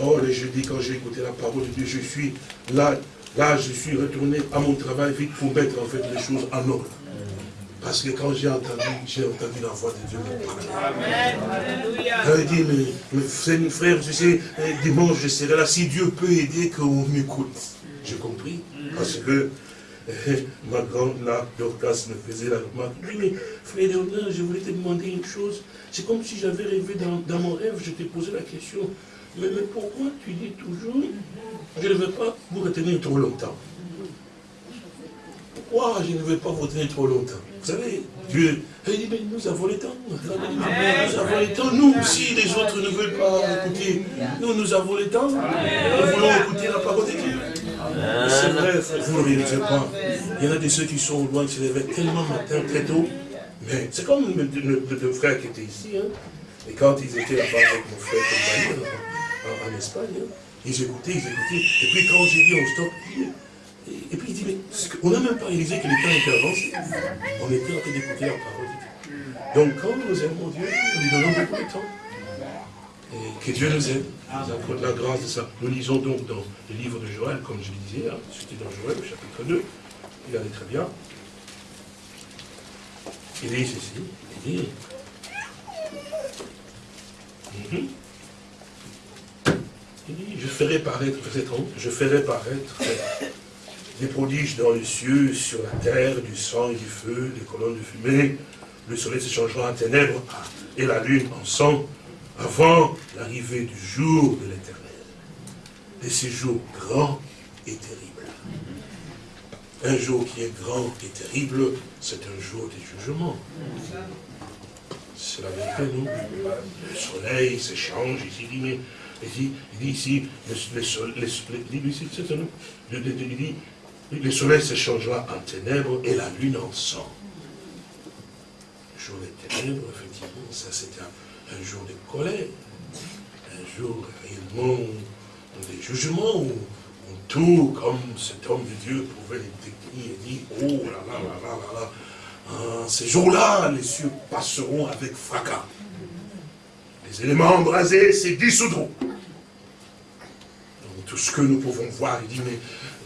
Oh, le jeudi, quand j'ai écouté la parole de Dieu, je suis là, Là, je suis retourné à mon travail vite pour mettre en fait les choses en ordre. Parce que quand j'ai entendu, j'ai entendu la voix de Dieu Amen. Elle dit, mais, mais frère, je sais, dimanche je serai là. Si Dieu peut aider, qu'on m'écoute. J'ai compris. Parce que eh, ma grande là, Dorcas me faisait la remarque. Oui, mais frère Léonard, je voulais te demander une chose. C'est comme si j'avais rêvé dans, dans mon rêve, je t'ai posé la question. Mais, mais pourquoi tu dis toujours je ne veux pas vous retenir trop longtemps? Je ne veux pas vous retenir trop longtemps Vous savez, Dieu, il dit, mais nous avons le temps. Nous avons le temps. Nous, si les autres ne veulent pas écouter, nous, nous avons le temps. Nous voulons écouter la parole de Dieu. C'est vrai, vous ne réalisez pas. Il y en a de ceux qui sont loin, qui se réveillent tellement matin, très tôt. Mais c'est comme le, deux frères qui étaient ici. Hein. Et quand ils étaient là-bas avec mon frère en, en, Espagne, hein. Ils écoutaient, ils écoutaient. Et puis quand j'ai dit on stop, et, puis il dit, mais on n'a même pas réalisé que le temps était avancé. On était en train d'écouter la parole. Donc quand nous aimons Dieu, nous lui donnons beaucoup de temps. Et que Dieu nous aide, nous accorde la grâce de ça. Nous lisons donc dans le livre de Joël, comme je le disais, hein, c'était dans Joël, au chapitre 2, il allait très bien. Il dit ceci, il dit, mhm je ferai paraître, je ferai paraître des prodiges dans les cieux, sur la terre, du sang et du feu, des colonnes de fumée. Le soleil se changera en ténèbres et la lune en sang avant l'arrivée du jour de l'éternel. Et ce jour grand et terrible. Un jour qui est grand et terrible, c'est un jour de jugement. C'est la vérité, non? Le soleil se change, ici, mais il dit, ici, le, soleil se changera en ténèbres et la lune en sang. Le jour des ténèbres, effectivement, ça c'est un, jour de colère, un jour réellement des jugements où, tout, comme cet homme de Dieu pouvait décrire et dire, oh là là là là là là, ah, ces jours-là, les cieux passeront avec fracas. Les éléments embrasés se dissoudront tout ce que nous pouvons voir. Il dit, mais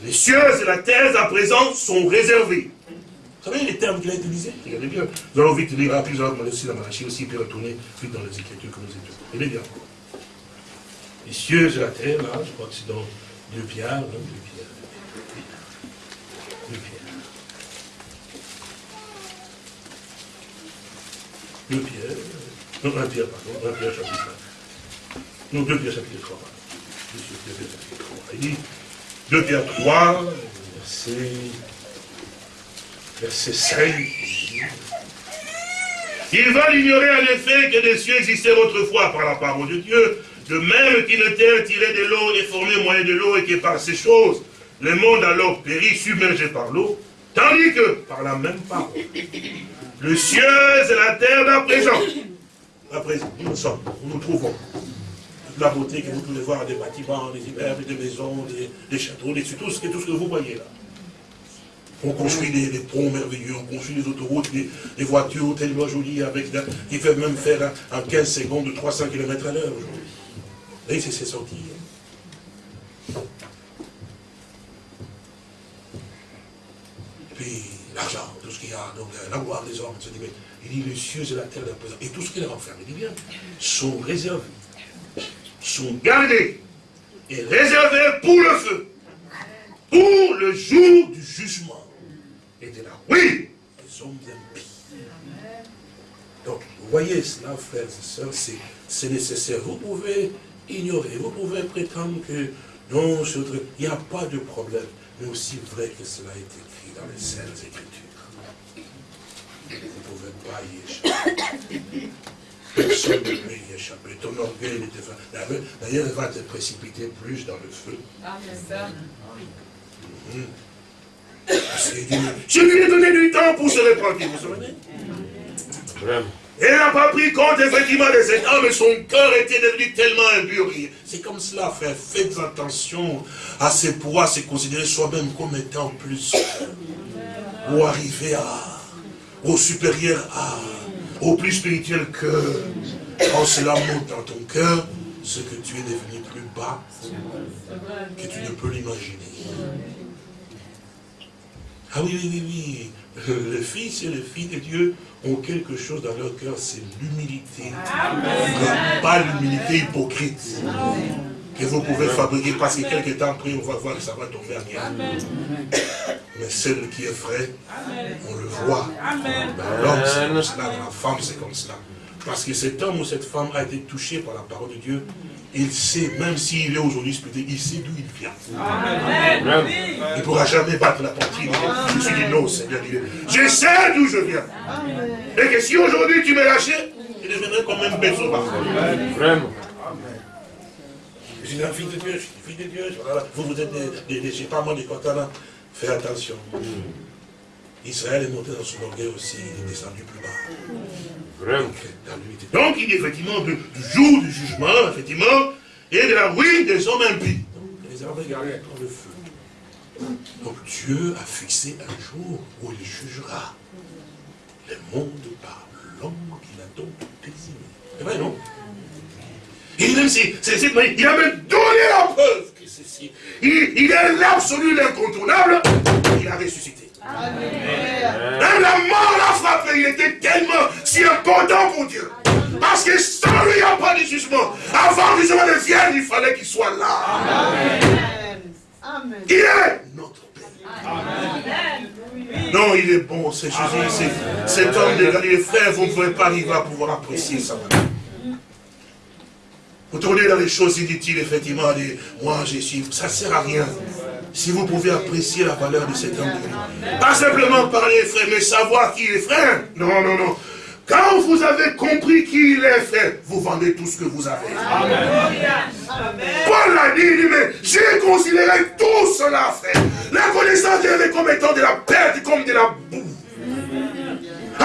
les cieux et la terre à présent sont réservés. Vous savez les termes qu'il a utilisés Regardez bien. Nous allons vite lire rapidement, nous allons aussi la Malachie aussi, puis retourner vite dans les Écritures que nous étudions. Regardez bien. Les cieux et la terre, là, je crois que c'est dans deux pierres, deux pierres. Deux pierres. Deux pierres. Non, un pierre, pardon. Un pierre chapitre 1. Non, deux pierres chapitre 3, pardon. Il dit, 2 Pierre 3, verset, verset 5. Il va l'ignorer en effet que des cieux existaient autrefois par la parole de Dieu, de même qu'une terre tirée de l'eau et formée moyen de l'eau et que par ces choses, le monde alors périt submergé par l'eau, tandis que, par la même parole, le ciel et la terre d'à présent, à présent, nous sommes, nous nous trouvons, la beauté que vous pouvez voir des bâtiments, des immeubles, des maisons, des, châteaux, des, tout, ce, tout ce que vous voyez là. On construit des, ponts merveilleux, on construit des autoroutes, des, voitures tellement jolies, avec, qui peuvent même faire en 15 secondes 300 km à l'heure aujourd'hui. Et c'est sorti. Puis l'argent, tout ce qu'il y a, donc la gloire des hommes, il dit les cieux et la terre et tout ce qu'il a renfermé, il dit bien, sont réservés, sont gardés et réservés pour le feu, pour le jour du jugement et de la oui des hommes impies. Donc, vous voyez cela, frères et sœurs, c'est nécessaire. Vous pouvez ignorer. Vous pouvez prétendre que non, il n'y a pas de problème. Mais aussi vrai que cela est écrit dans les Saintes Écritures. Vous ne pouvez pas y échapper. Personne ne peut y échapper. Ton orgueil était D'ailleurs, il va te précipiter plus dans le feu. Ah, c'est ça. Je lui ai donné du temps pour se repentir, vous vous souvenez? Vraiment. Elle n'a pas pris compte effectivement de cet homme et son cœur était devenu tellement impur. C'est comme cela, frère. Faites attention à ces poids, à se considérer soi-même comme étant plus ou arriver à, au supérieur à, au plus spirituel que quand cela monte dans ton cœur, ce que tu es devenu plus bas que tu ne peux l'imaginer. Ah oui, oui, oui, oui. Le Fils et le Fils de Dieu ont quelque chose dans leur cœur, c'est l'humilité. Pas l'humilité hypocrite. Que vous pouvez fabriquer parce que quelque temps après, on va voir que ça va tomber à rien. Mais celle qui est vrai, on le voit. L'homme, c'est comme cela, la femme, c'est comme cela. Parce que cet homme ou cette femme a été touché par la parole de Dieu. Il sait, même s'il est aujourd'hui spirituel, il sait d'où il vient. Il ne pourra jamais battre la porte. Je suis dit non, Seigneur. Je sais d'où je viens. Et que si aujourd'hui tu me lâchais, je deviendrais comme un bête sauvage. Vraiment. Je suis un fils de Dieu, je suis fils de Dieu. Vous, vous êtes des, des, je sais pas moi, des Catalans. Fais attention. Israël est monté dans son orgueil aussi, il est descendu plus bas. Donc, il est effectivement du, jour du jugement, effectivement, et de la ruine des hommes impies. Donc, les regardent dans le feu. Donc, Dieu a fixé un jour où il jugera le monde par l'homme qu'il a donc désigné. C'est vrai, non? Il, même si, il a même donné la preuve que ceci. Il, il est l'absolu, l'incontournable. Il a ressuscité. Même la mort l'a frappé, il était tellement si important pour Dieu. Parce que sans lui, il n'y a pas de jugement. Avant que le jugement ne vienne, il fallait qu'il soit là. Amen. Il est notre Père. Non, il est bon, c'est Jésus, cet homme de Galilée. Frère, vous ne pouvez pas arriver à pouvoir apprécier ça. Vous tournez dans les choses inutiles, effectivement, moi je suis, ça ne sert à rien si vous pouvez apprécier la valeur de cet homme Pas simplement parler, frère, mais savoir qui est frère. Non, non, non. Quand vous avez compris qui il est, frère, vous vendez tout ce que vous avez. Paul l'a dit, mais j'ai considéré tout cela, frère. La connaissance de comme étant de la perte, comme de la boue.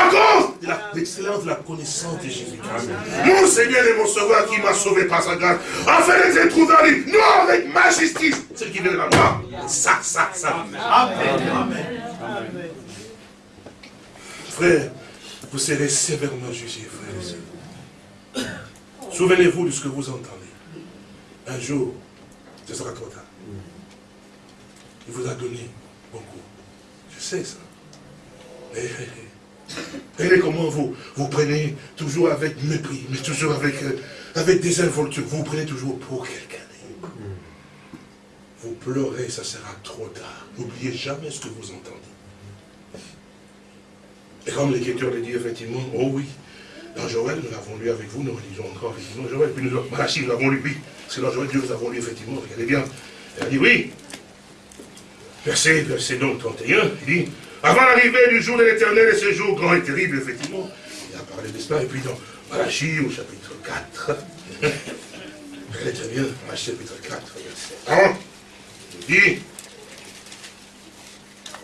À cause de l'excellence de la connaissance de Jésus-Christ. Mon Seigneur et mon Sauveur qui m'a sauvé par sa grâce, afin de trouver en lui, non avec ma justice, celle qui vient de la loi. Ça, ça, ça. Amen. Amen. Frère, vous serez sévèrement jugés, frère et sœurs. Souvenez-vous de ce que vous entendez. Un jour, ce sera trop tard. Il vous a donné beaucoup. Je sais ça. Mais Regardez comment vous, vous prenez toujours avec mépris, mais toujours avec, euh, avec des involtures. Vous, prenez toujours pour quelqu'un. Vous pleurez, ça sera trop tard. N'oubliez jamais ce que vous entendez. Et comme l'Écriture le dit, effectivement, oh oui, dans Joël, nous l'avons lu avec vous, nous relisons encore, effectivement, Joël, puis nous, Malachi, nous l'avons lu, oui, C'est dangereux, Dieu nous avons lu effectivement, regardez bien. Elle a dit oui. Verset, verset donc 31, il dit, avant l'arrivée du jour de l'éternel et ce jour grand et terrible, effectivement, il a parlé de cela, et puis dans Malachie au chapitre 4, regardez très bien, chapitre 4, verset 1, il dit,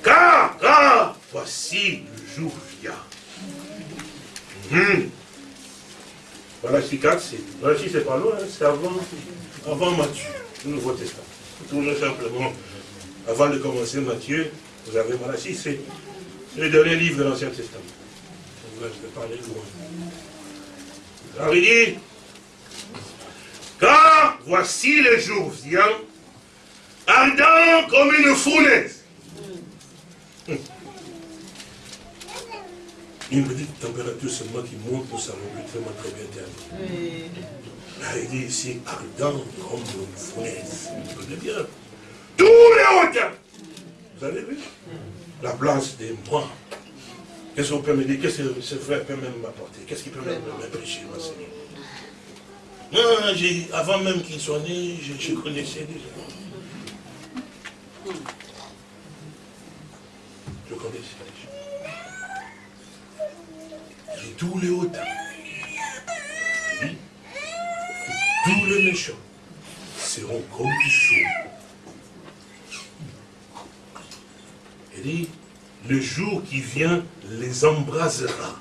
car, car, voici le jour vient. Hum. Malachie 4, c'est, Malachie c'est pas loin, hein, c'est avant, avant Matthieu, le Nouveau Testament. Toujours simplement, avant de commencer Matthieu, vous avez Malachie, c'est le dernier livre de l'Ancien Testament. je vais parler loin. Alors il dit, car voici le jour vient, ardent comme une fournaise. Une petite température seulement qui monte, nous savons plus très, très bien terminé. il dit ici, ardent comme une fournaise. Vous comprenez bien? Tous les hauteurs. Vous avez vu La place des mois. Qu'est-ce qu'on peut me dire? Qu'est-ce que ce frère peut même m'apporter? Qu'est-ce qu'il peut même m'apprécier, ma Seigneur avant même qu'il soit né, je, connaissais déjà. Je connaissais déjà. J'ai tous les hauteurs. Tous les méchants seront comme du chaud. Il dit, le jour qui vient les embrasera.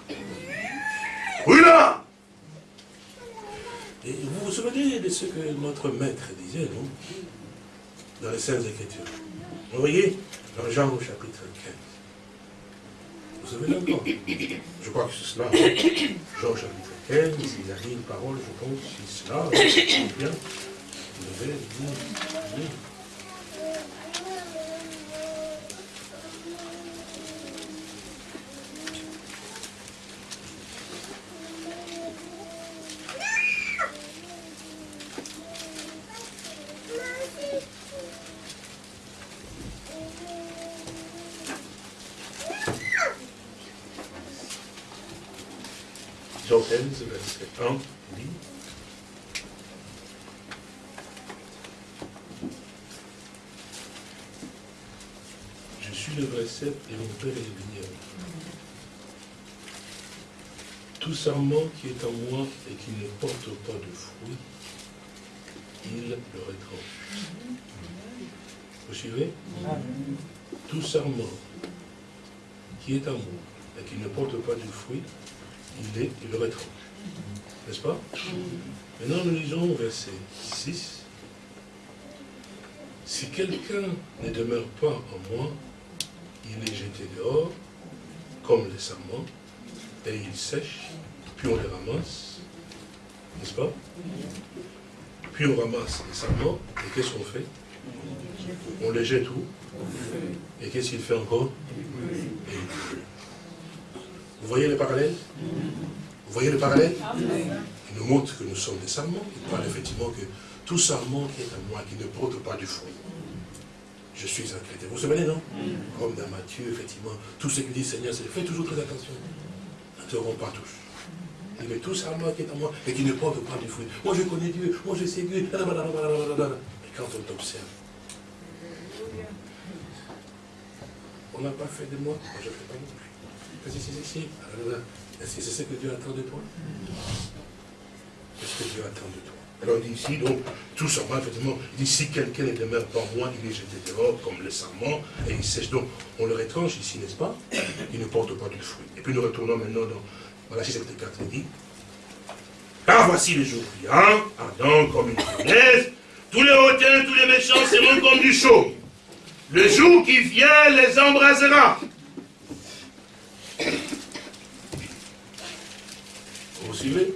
Oui là Et vous vous souvenez de ce que notre maître disait, non? Dans les Saintes Écritures. Vous voyez? Dans Jean au chapitre 15. Vous souvenez encore? Je crois que c'est cela. Jean au chapitre 15, il a dit une parole, je pense, c'est cela. Vous 1, dit Je suis le vrai cep et mon père est le vigneron. Tout serment qui est en moi et qui ne porte pas de fruits, il le retranche. Vous suivez? Tout serment qui est en moi et qui ne porte pas de fruits, il est le retranche. N'est-ce pas? Maintenant, nous lisons verset 6. Si quelqu'un ne demeure pas en moi, il est jeté dehors, comme les serments, et il sèche, puis on les ramasse. N'est-ce pas? Puis on ramasse les serments, et qu'est-ce qu'on fait? On les jette où? Et qu'est-ce qu'il fait encore? Vous voyez le parallèle vous voyez le parallèle? Il nous montre que nous sommes des sarments. Il parle effectivement que tout sarment qui est à moi, qui ne porte pas du fruit, je suis un chrétien. Vous vous souvenez, non? Comme dans Matthieu, effectivement, tout ce que dit Seigneur, c'est faites toujours très attention. N'interrompez pas tous. Il met tout sarment qui est en moi et qui ne porte pas du fruit. Moi, je connais Dieu. Moi, je sais Dieu. Et quand on t'observe, on n'a pas fait de moi. Moi, je ne fais pas non plus. Vas-y, c'est ici. Est-ce que c'est ce que Dieu attend de toi? Qu'est-ce que Dieu attend de toi? Alors il dit ici, donc, tout serment, effectivement, il dit, si quelqu'un ne demeure pas moi, il est jeté dehors, comme le serment, et il sèche. Donc, on le étrange ici, n'est-ce pas? Il ne porte pas du fruit. Et puis nous retournons maintenant dans Malachie chapitre 4, il dit, car voici les jours vient, ardent comme une fournaise, tous les hautains, tous les méchants seront comme du chaud. Le jour qui vient les embrasera. suivez?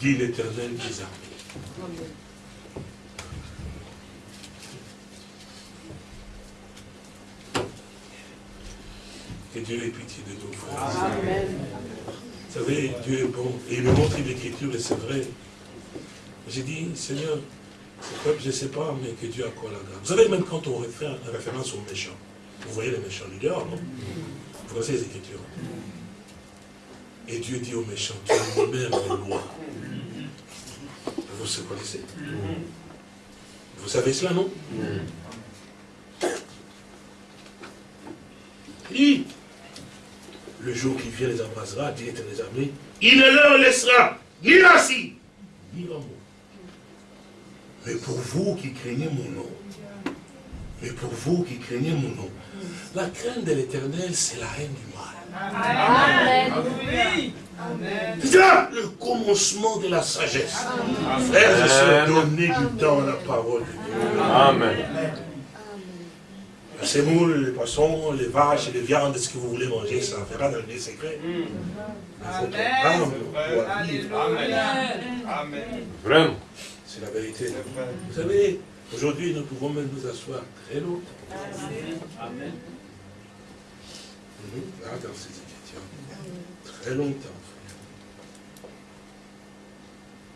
Dit l'éternel des armées. Que Dieu ait pitié de nous, frères. Amen. Vous savez, Dieu est bon. Et il me montre l'écriture, et c'est vrai. J'ai dit, Seigneur, je ne sais pas, mais que Dieu a quoi la grâce. Vous savez, même quand on fait référence aux méchants, vous voyez les méchants du dehors, non? Vous connaissez les Écritures. Et Dieu dit aux méchants, tu es même de loin. Vous se connaissez? Vous savez cela, non? Il le jour qui vient les embrassera, dit les armées, il ne leur laissera ni assis, ni mot. Mais pour vous qui craignez mon nom, mais pour vous qui craignez mon nom, la crainte de l'éternel, c'est la haine du mal. Amen. C'est là le commencement de la sagesse. Frères et sœurs, donnez du temps à la parole de Dieu. Amen. Les sémoules, les poissons, les vaches, les viandes, ce que vous voulez manger, ça fera dans les secrets. Amen. Amen. Vraiment. C'est la vérité. Vous savez, aujourd'hui, nous pouvons même nous asseoir très longtemps. Amen. Là, dans ces écritures. Très longtemps.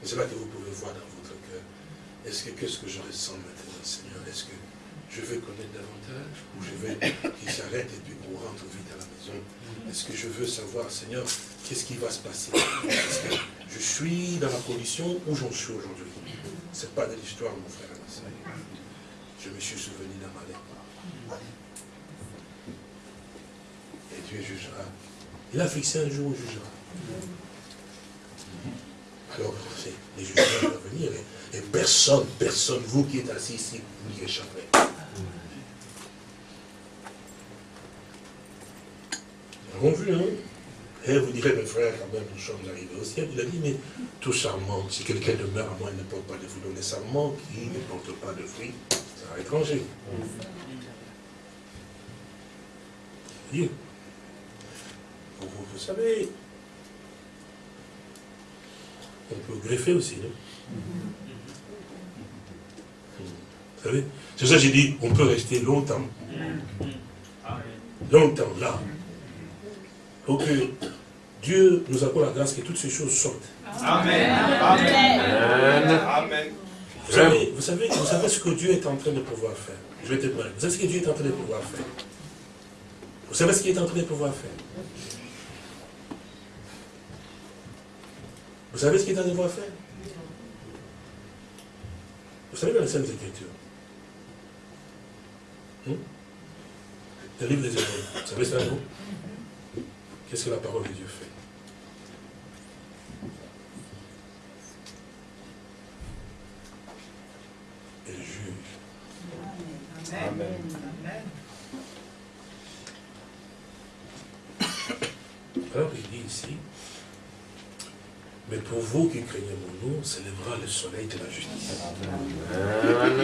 C'est là que vous pouvez voir dans votre cœur. Est-ce que qu'est-ce que je ressens maintenant, Seigneur? Est-ce que je veux connaître davantage ou je veux qu'il s'arrête et puis qu'on rentre vite à la maison Est-ce que je veux savoir, Seigneur, qu'est-ce qui va se passer? Est-ce que je suis dans la condition où j'en suis aujourd'hui? Ce n'est pas de l'histoire, mon frère. Je me suis souvenu d'un malheur. Et Dieu jugera. Il a fixé un jour où il jugera. Alors, les jugements vont venir. Et, personne, personne, vous qui êtes assis ici, vous n'y échapperez. Avons vu, hein Et vous direz, mes frères, quand même, nous sommes arrivés au ciel. Il a dit, mais tout sarment, si quelqu'un demeure à moi, il ne porte pas de fruits. Donc les sarments qui ne portent pas de fruits, c'est à étranger. Dieu. Vous, vous savez, on peut greffer aussi, non? Vous savez C'est ça que j'ai dit, on peut rester longtemps. Longtemps, là. Pour que Dieu nous accorde la grâce que toutes ces choses sortent. Amen. Amen. Vous savez, vous, savez, vous savez ce que Dieu est en train de pouvoir faire. Je vais te Vous savez ce que Dieu est en train de pouvoir faire. Vous savez ce qu'il est en train de pouvoir faire. Vous savez ce qu'il est en train de faire? Vous savez dans les Saintes Écritures? Hmm? Le livre des Hébreux, vous savez ça, non? Qu'est-ce que la parole de Dieu fait? Elle juge. Amen. Amen. Alors il dit ici, mais pour vous qui craignez mon nom, s'élèvera le soleil de la justice.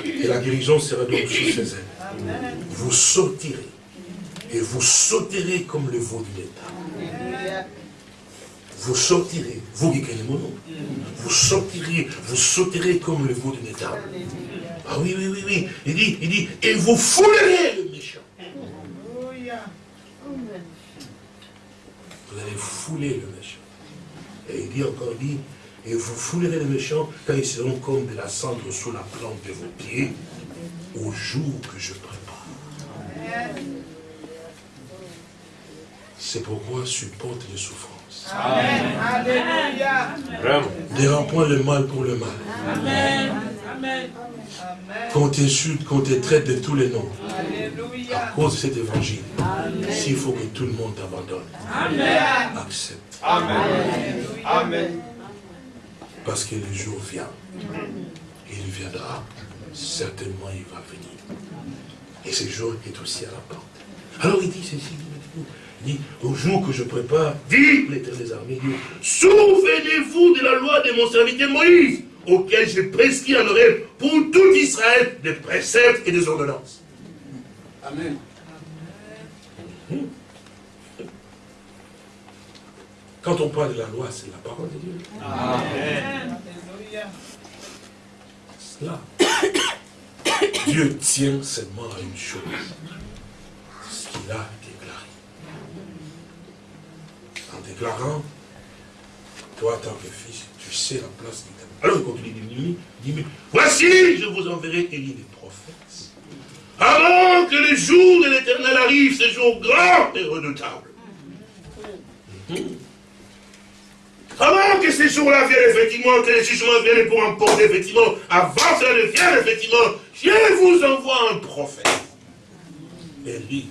Et la guérison sera donc sous ses ailes. Vous sortirez. Et vous sauterez comme le veau du État. Vous sortirez, vous qui craignez mon nom. Vous sortirez, vous sauterez comme le veau du État. Ah oui, oui, oui, oui. Il dit, il dit, et vous foulerez le méchant. Vous allez fouler le méchant. Et il dit encore, dit, et vous foulerez les méchants quand ils seront comme de la cendre sous la plante de vos pieds, au jour que je prépare. C'est pourquoi supporte les souffrances. Amen. Alléluia. Ne point le mal pour le mal. Amen. Amen. Qu'on t'insulte, qu'on te traite de tous les noms. À cause de cet évangile. S'il faut que tout le monde t'abandonne. Accepte. Amen. Amen. Parce que le jour vient. Il viendra. Certainement, il va venir. Et ce jour est aussi à la porte. Alors il dit ceci, dit, au jour que je prépare, dit l'éternel des armées, souvenez-vous de la loi de mon serviteur Moïse, auquel j'ai prescrit en oreille pour tout Israël des préceptes et des ordonnances. Amen. Quand on parle de la loi, c'est la parole de Dieu. Amen. Cela. Dieu tient seulement à une chose. Ce qu'il a. En déclarant, toi, tant que fils, tu sais la place de ta Alors il continue il dit, voici, je vous enverrai Élie des prophètes. Avant que le jour de l'éternel arrive, ce jour grand et redoutable. Avant que ces jours-là viennent, effectivement, que les jugements viennent pour emporter, effectivement, avant que cela ne vienne, effectivement, je vous envoie un prophète. Et lui,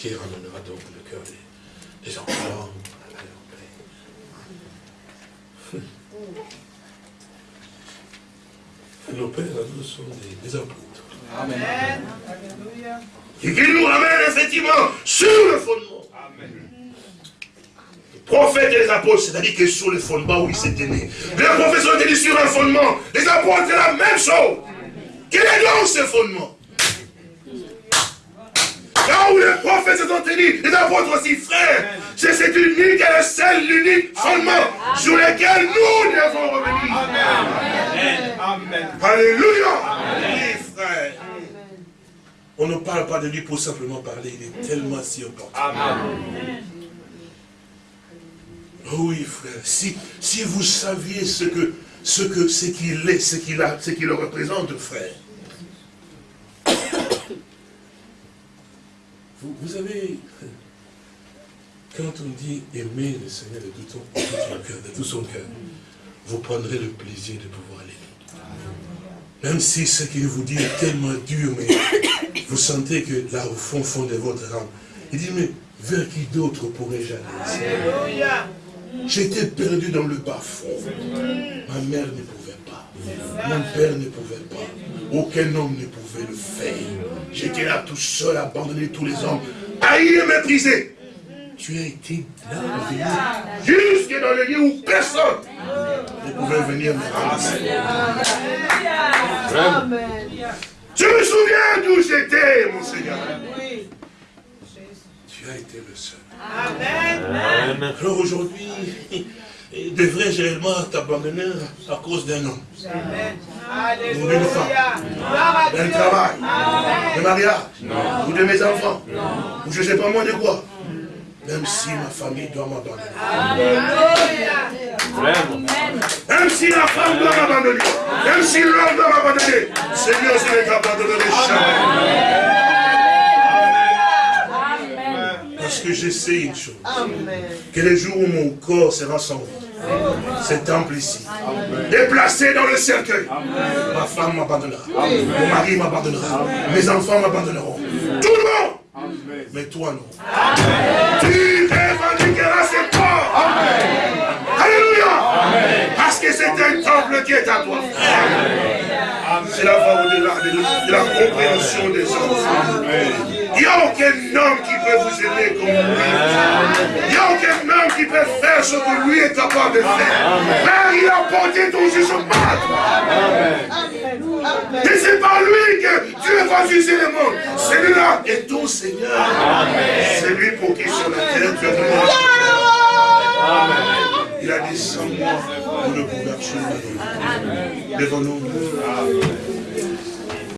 Qui ramènera donc le cœur des, des enfants à leur Nos pères à nous sont des, apôtres. Amen. Et qu'il nous ramène effectivement sur le fondement. Amen. Prophètes et les apôtres, c'est-à-dire que sur le fondement où ils s'étaient nés. Les sont tenus sur un fondement. Les apôtres, c'est la même chose. Quel est donc ce fondement? Où les prophètes se sont tenus, les apôtres aussi, frères, c'est cet unique et le seul, l'unique fondement sur lequel nous devons revenir. Amen. Amen. Alléluia. Oui, frère. On ne parle pas de lui pour simplement parler, il est tellement si important. Amen. Oui, frère, si, si vous saviez ce que ce que ce qu'il est, ce qu'il a, ce qu'il représente, frère. Vous, vous avez, quand on dit aimer le Seigneur de tout, son, cœur, de tout son cœur, vous prendrez le plaisir de pouvoir l'aimer. Même si ce qu'il vous dit est tellement dur, mais vous sentez que là, au fond, fond de votre âme, il dit, mais vers qui d'autre pourrais-je aller? J'étais perdu dans le bas-fond. Ma mère ne pouvait pas. Mon père ne pouvait pas. Aucun homme ne pouvait le faire. J'étais là tout seul, abandonné tous les hommes, haï et méprisé. Tu as été là, jusque dans le lieu où personne ne pouvait venir me Amen. Je me souviens d'où j'étais, mon Seigneur. Tu as été le seul. Amen. Alors aujourd'hui, devrais-je réellement t'abandonner à cause d'un homme. Ou d'une femme. D'un travail. De mariage. Ou de mes enfants. Ou je ne sais pas moi de quoi. Même si ma famille doit m'abandonner. Même si la femme doit m'abandonner. Même si l'homme doit m'abandonner. Seigneur, je ne t'abandonnerai jamais. Parce que je sais une chose. Que les jours où mon corps sera sans cet temple ici, déplacé dans le cercueil, ma femme m'abandonnera, mon mari m'abandonnera, mes enfants m'abandonneront. Tout le monde mais toi non. Tu revendiqueras ce corps. Alléluia. Parce que c'est un temple qui est à toi. Cela va au-delà de, la compréhension des hommes. Il n'y a aucun homme qui peut vous aimer comme lui. Il n'y a aucun homme qui peut faire ce que lui est capable de faire. Mais il a porté ton jugement. Et c'est par lui que Dieu va juger le monde. Celui-là est ton Seigneur. C'est lui pour qui sur la terre tu as donné Il a dit sans moi, vous ne pouvez absolument Devant nous.